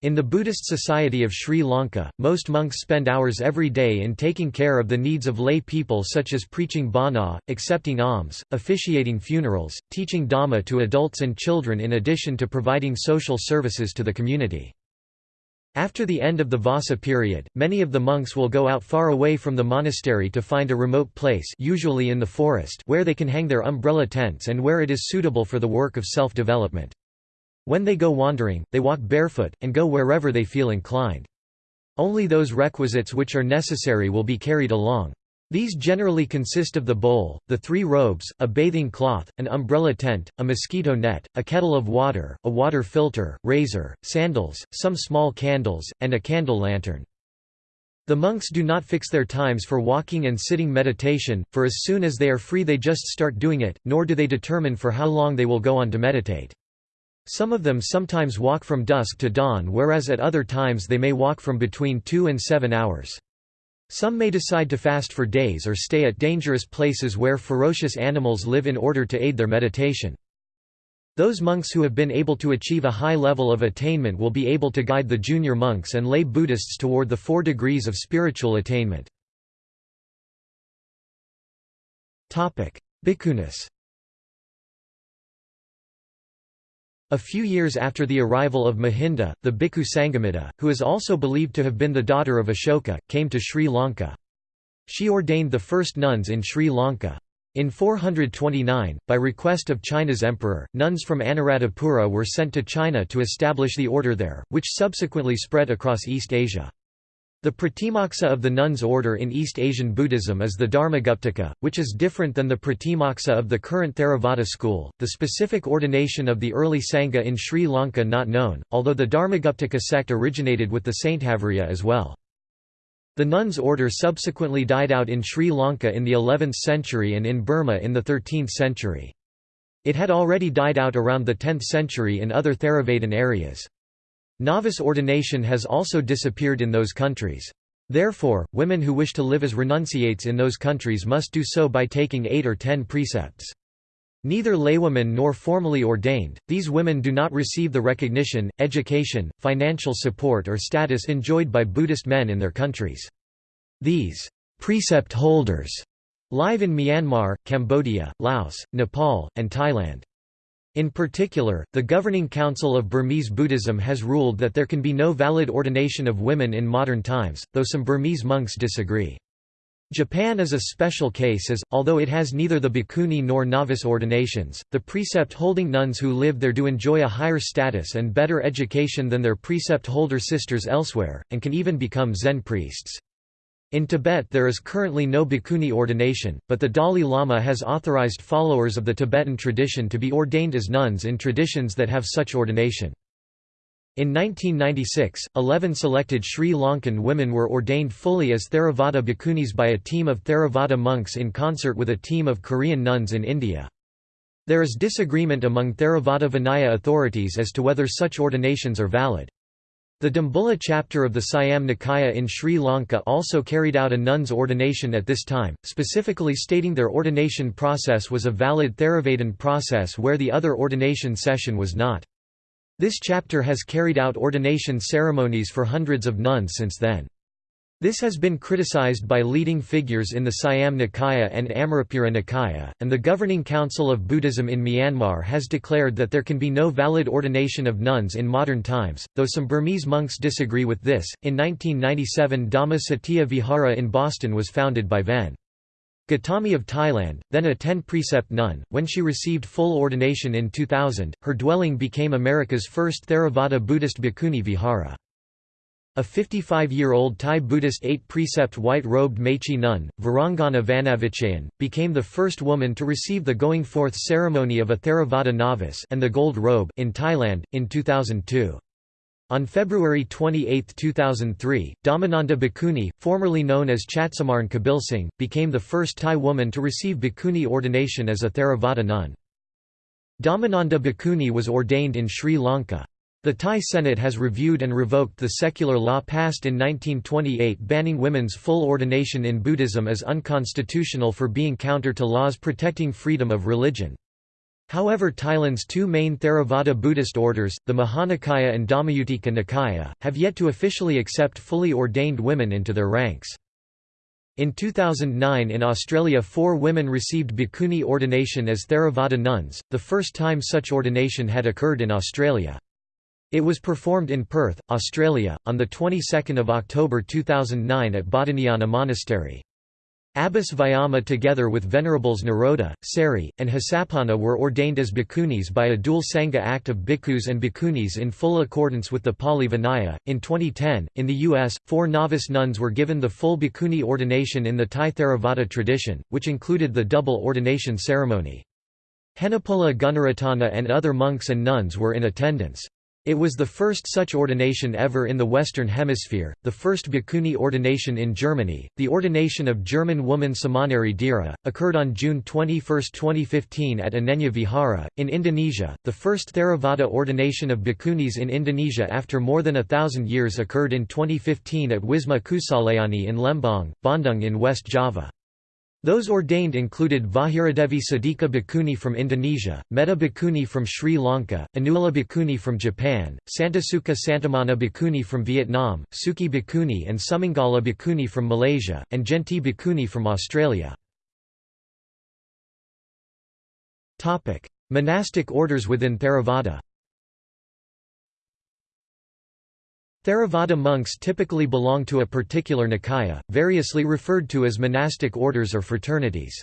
In the Buddhist society of Sri Lanka, most monks spend hours every day in taking care of the needs of lay people such as preaching bhana, accepting alms, officiating funerals, teaching dhamma to adults and children in addition to providing social services to the community. After the end of the Vassa period, many of the monks will go out far away from the monastery to find a remote place usually in the forest where they can hang their umbrella tents and where it is suitable for the work of self-development. When they go wandering, they walk barefoot, and go wherever they feel inclined. Only those requisites which are necessary will be carried along. These generally consist of the bowl, the three robes, a bathing cloth, an umbrella tent, a mosquito net, a kettle of water, a water filter, razor, sandals, some small candles, and a candle lantern. The monks do not fix their times for walking and sitting meditation, for as soon as they are free they just start doing it, nor do they determine for how long they will go on to meditate. Some of them sometimes walk from dusk to dawn whereas at other times they may walk from between two and seven hours. Some may decide to fast for days or stay at dangerous places where ferocious animals live in order to aid their meditation. Those monks who have been able to achieve a high level of attainment will be able to guide the junior monks and lay Buddhists toward the four degrees of spiritual attainment. Bhikkhunis A few years after the arrival of Mahinda, the Bhikkhu Sanghamitta, who is also believed to have been the daughter of Ashoka, came to Sri Lanka. She ordained the first nuns in Sri Lanka. In 429, by request of China's emperor, nuns from Anuradhapura were sent to China to establish the order there, which subsequently spread across East Asia. The Pratimoksa of the nuns' order in East Asian Buddhism is the Dharmaguptaka, which is different than the Pratimoksa of the current Theravada school. The specific ordination of the early Sangha in Sri Lanka not known, although the Dharmaguptaka sect originated with the Sthaviriya as well. The nuns' order subsequently died out in Sri Lanka in the 11th century and in Burma in the 13th century. It had already died out around the 10th century in other Theravadan areas. Novice ordination has also disappeared in those countries. Therefore, women who wish to live as renunciates in those countries must do so by taking eight or ten precepts. Neither laywomen nor formally ordained, these women do not receive the recognition, education, financial support or status enjoyed by Buddhist men in their countries. These precept holders live in Myanmar, Cambodia, Laos, Nepal, and Thailand. In particular, the Governing Council of Burmese Buddhism has ruled that there can be no valid ordination of women in modern times, though some Burmese monks disagree. Japan is a special case as, although it has neither the bhikkhuni nor novice ordinations, the precept-holding nuns who live there do enjoy a higher status and better education than their precept-holder sisters elsewhere, and can even become Zen priests. In Tibet there is currently no bhikkhuni ordination, but the Dalai Lama has authorized followers of the Tibetan tradition to be ordained as nuns in traditions that have such ordination. In 1996, 11 selected Sri Lankan women were ordained fully as Theravada bhikkhunis by a team of Theravada monks in concert with a team of Korean nuns in India. There is disagreement among Theravada Vinaya authorities as to whether such ordinations are valid. The Dambulla chapter of the Siam Nikaya in Sri Lanka also carried out a nun's ordination at this time, specifically stating their ordination process was a valid Theravadan process where the other ordination session was not. This chapter has carried out ordination ceremonies for hundreds of nuns since then. This has been criticized by leading figures in the Siam Nikaya and Amarapura Nikaya, and the governing council of Buddhism in Myanmar has declared that there can be no valid ordination of nuns in modern times, though some Burmese monks disagree with this. In 1997, Dhamma Cetiya Vihara in Boston was founded by Ven. Gautami of Thailand, then a ten-precept nun, when she received full ordination in 2000, her dwelling became America's first Theravada Buddhist bhikkhuni vihara. A 55-year-old Thai Buddhist eight-precept white-robed Mechi nun, Virangana Vanavichayan, became the first woman to receive the going forth ceremony of a Theravada novice and the gold robe in Thailand, in 2002. On February 28, 2003, Dhammananda Bhikkhuni, formerly known as Chatsamarn Kabilsingh, became the first Thai woman to receive bhikkhuni ordination as a Theravada nun. Dhammananda Bhikkhuni was ordained in Sri Lanka. The Thai Senate has reviewed and revoked the secular law passed in 1928 banning women's full ordination in Buddhism as unconstitutional for being counter to laws protecting freedom of religion. However Thailand's two main Theravada Buddhist orders, the Mahanikaya and Dhammayutika Nikaya, have yet to officially accept fully ordained women into their ranks. In 2009 in Australia four women received bhikkhuni ordination as Theravada nuns, the first time such ordination had occurred in Australia. It was performed in Perth, Australia, on the 22nd of October 2009 at Bodhinyana Monastery. Abbas Vayama together with Venerables Nirodha, Sari, and Hasapanna were ordained as bhikkhunis by a dual Sangha act of bhikkhus and bhikkhunis in full accordance with the Pali Vinaya. In 2010, in the U.S., four novice nuns were given the full bhikkhuni ordination in the Thai Theravada tradition, which included the double ordination ceremony. Henepola Gunaratana and other monks and nuns were in attendance. It was the first such ordination ever in the Western Hemisphere, the first bhikkhuni ordination in Germany. The ordination of German woman Samaneri Dhira occurred on June 21, 2015 at Anenja Vihara, in Indonesia. The first Theravada ordination of bhikkhunis in Indonesia after more than a thousand years occurred in 2015 at Wisma Kusalayani in Lembang, Bandung in West Java. Those ordained included Vajiradevi Sadika Bhikkhuni from Indonesia, Metta Bhikkhuni from Sri Lanka, Anula Bhikkhuni from Japan, Santasukha Santamana Bhikkhuni from Vietnam, Sukhi Bhikkhuni and Sumangala Bhikkhuni from Malaysia, and Jenti Bhikkhuni from Australia. Monastic orders within Theravada Theravada monks typically belong to a particular Nikaya, variously referred to as monastic orders or fraternities.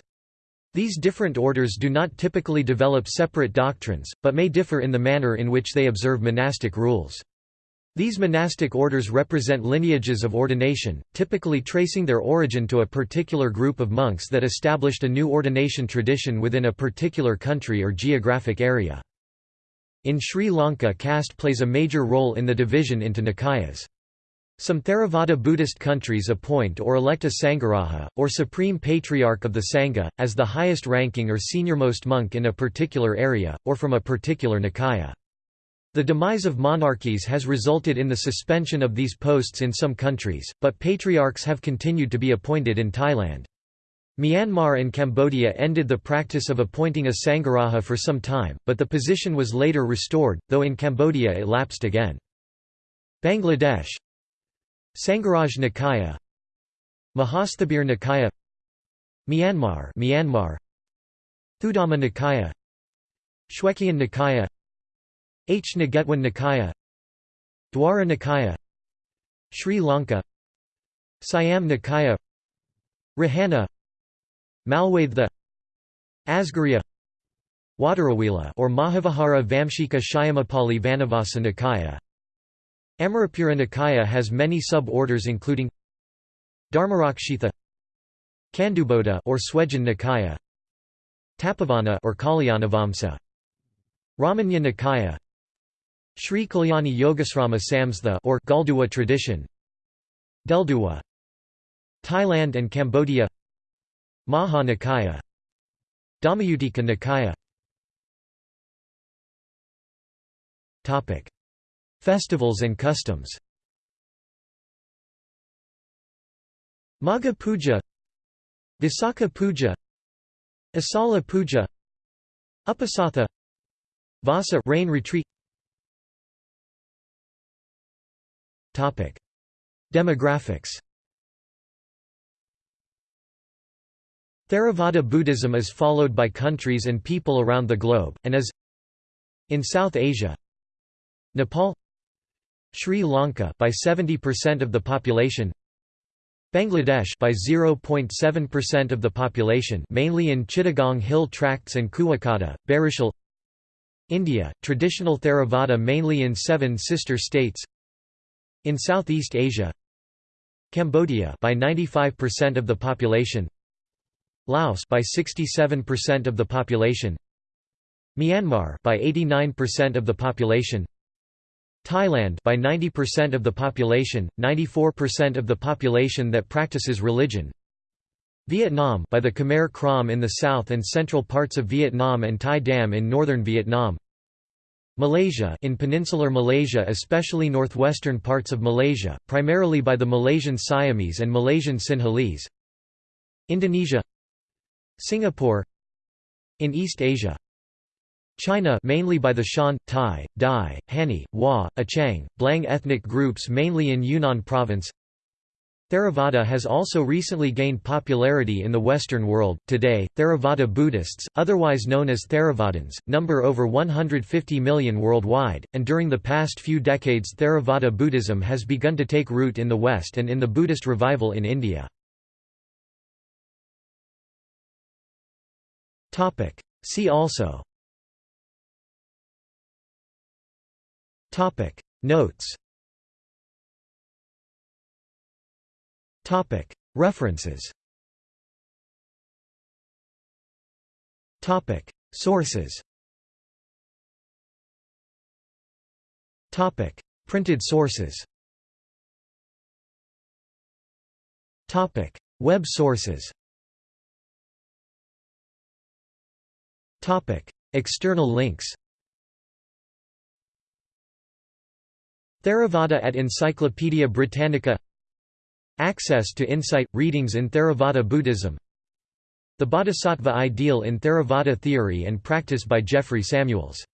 These different orders do not typically develop separate doctrines, but may differ in the manner in which they observe monastic rules. These monastic orders represent lineages of ordination, typically tracing their origin to a particular group of monks that established a new ordination tradition within a particular country or geographic area. In Sri Lanka caste plays a major role in the division into Nikayas. Some Theravada Buddhist countries appoint or elect a Sangharaja, or Supreme Patriarch of the Sangha, as the highest ranking or seniormost monk in a particular area, or from a particular Nikaya. The demise of monarchies has resulted in the suspension of these posts in some countries, but patriarchs have continued to be appointed in Thailand. Myanmar and Cambodia ended the practice of appointing a Sangharaja for some time, but the position was later restored, though in Cambodia it lapsed again. Bangladesh. Sangharaj Nikaya. Mahasthabir Nikaya. Myanmar Myanmar. Thudhamma Nikaya. Shwegyin Nikaya. H. Nagetwan Nikaya. Dwara Nikaya. Sri Lanka. Siam Nikaya. Rahana Malwathu Asgiriya Waturawila or Mahavihara Vamshika Shyamopali Vanavasa Nikaya Amarapura Nikaya has many sub-orders including Dharmarakshitha Kanduboda or Swejin Nikaya Tapavana or Kalyanavamsa Ramanya Nikaya Sri Kalyani Yogasrama Samstha or Galduwa tradition Delduwa Thailand and Cambodia Maha Nikaya. Dhammayutika Nikaya Festivals and customs. Magha Puja. Visakha Puja. Asala Puja. Uposatha. Vasa rain retreat. Topic: Demographics Theravada Buddhism is followed by countries and people around the globe, and is in South Asia Nepal Sri Lanka by 70% of the population Bangladesh by 0.7% of the population mainly in Chittagong Hill Tracts and Kuakata, Barishal India, traditional Theravada mainly in seven sister states In Southeast Asia Cambodia by 95% of the population Laos by 67% of the population Myanmar by 89% of the population Thailand by 90% of the population 94% of the population that practices religion Vietnam by the Khmer Krom in the south and central parts of Vietnam and Thai Dam in northern Vietnam Malaysia in peninsular Malaysia especially northwestern parts of Malaysia, primarily by the Malaysian Siamese and Malaysian Sinhalese Indonesia Singapore In East Asia China mainly by the Shan, Tai, Dai, Hani, Hua, Achang, Blang ethnic groups mainly in Yunnan province Theravada has also recently gained popularity in the Western world. Today, Theravada Buddhists, otherwise known as Theravadins, number over 150 million worldwide, and during the past few decades Theravada Buddhism has begun to take root in the West and in the Buddhist revival in India. See also Topic. Notes Topic. References Topic. Sources Topic. Printed sources Topic. Web sources External links Theravada at Encyclopædia Britannica Access to insight – readings in Theravada Buddhism The Bodhisattva ideal in Theravada theory and practice by Jeffrey Samuels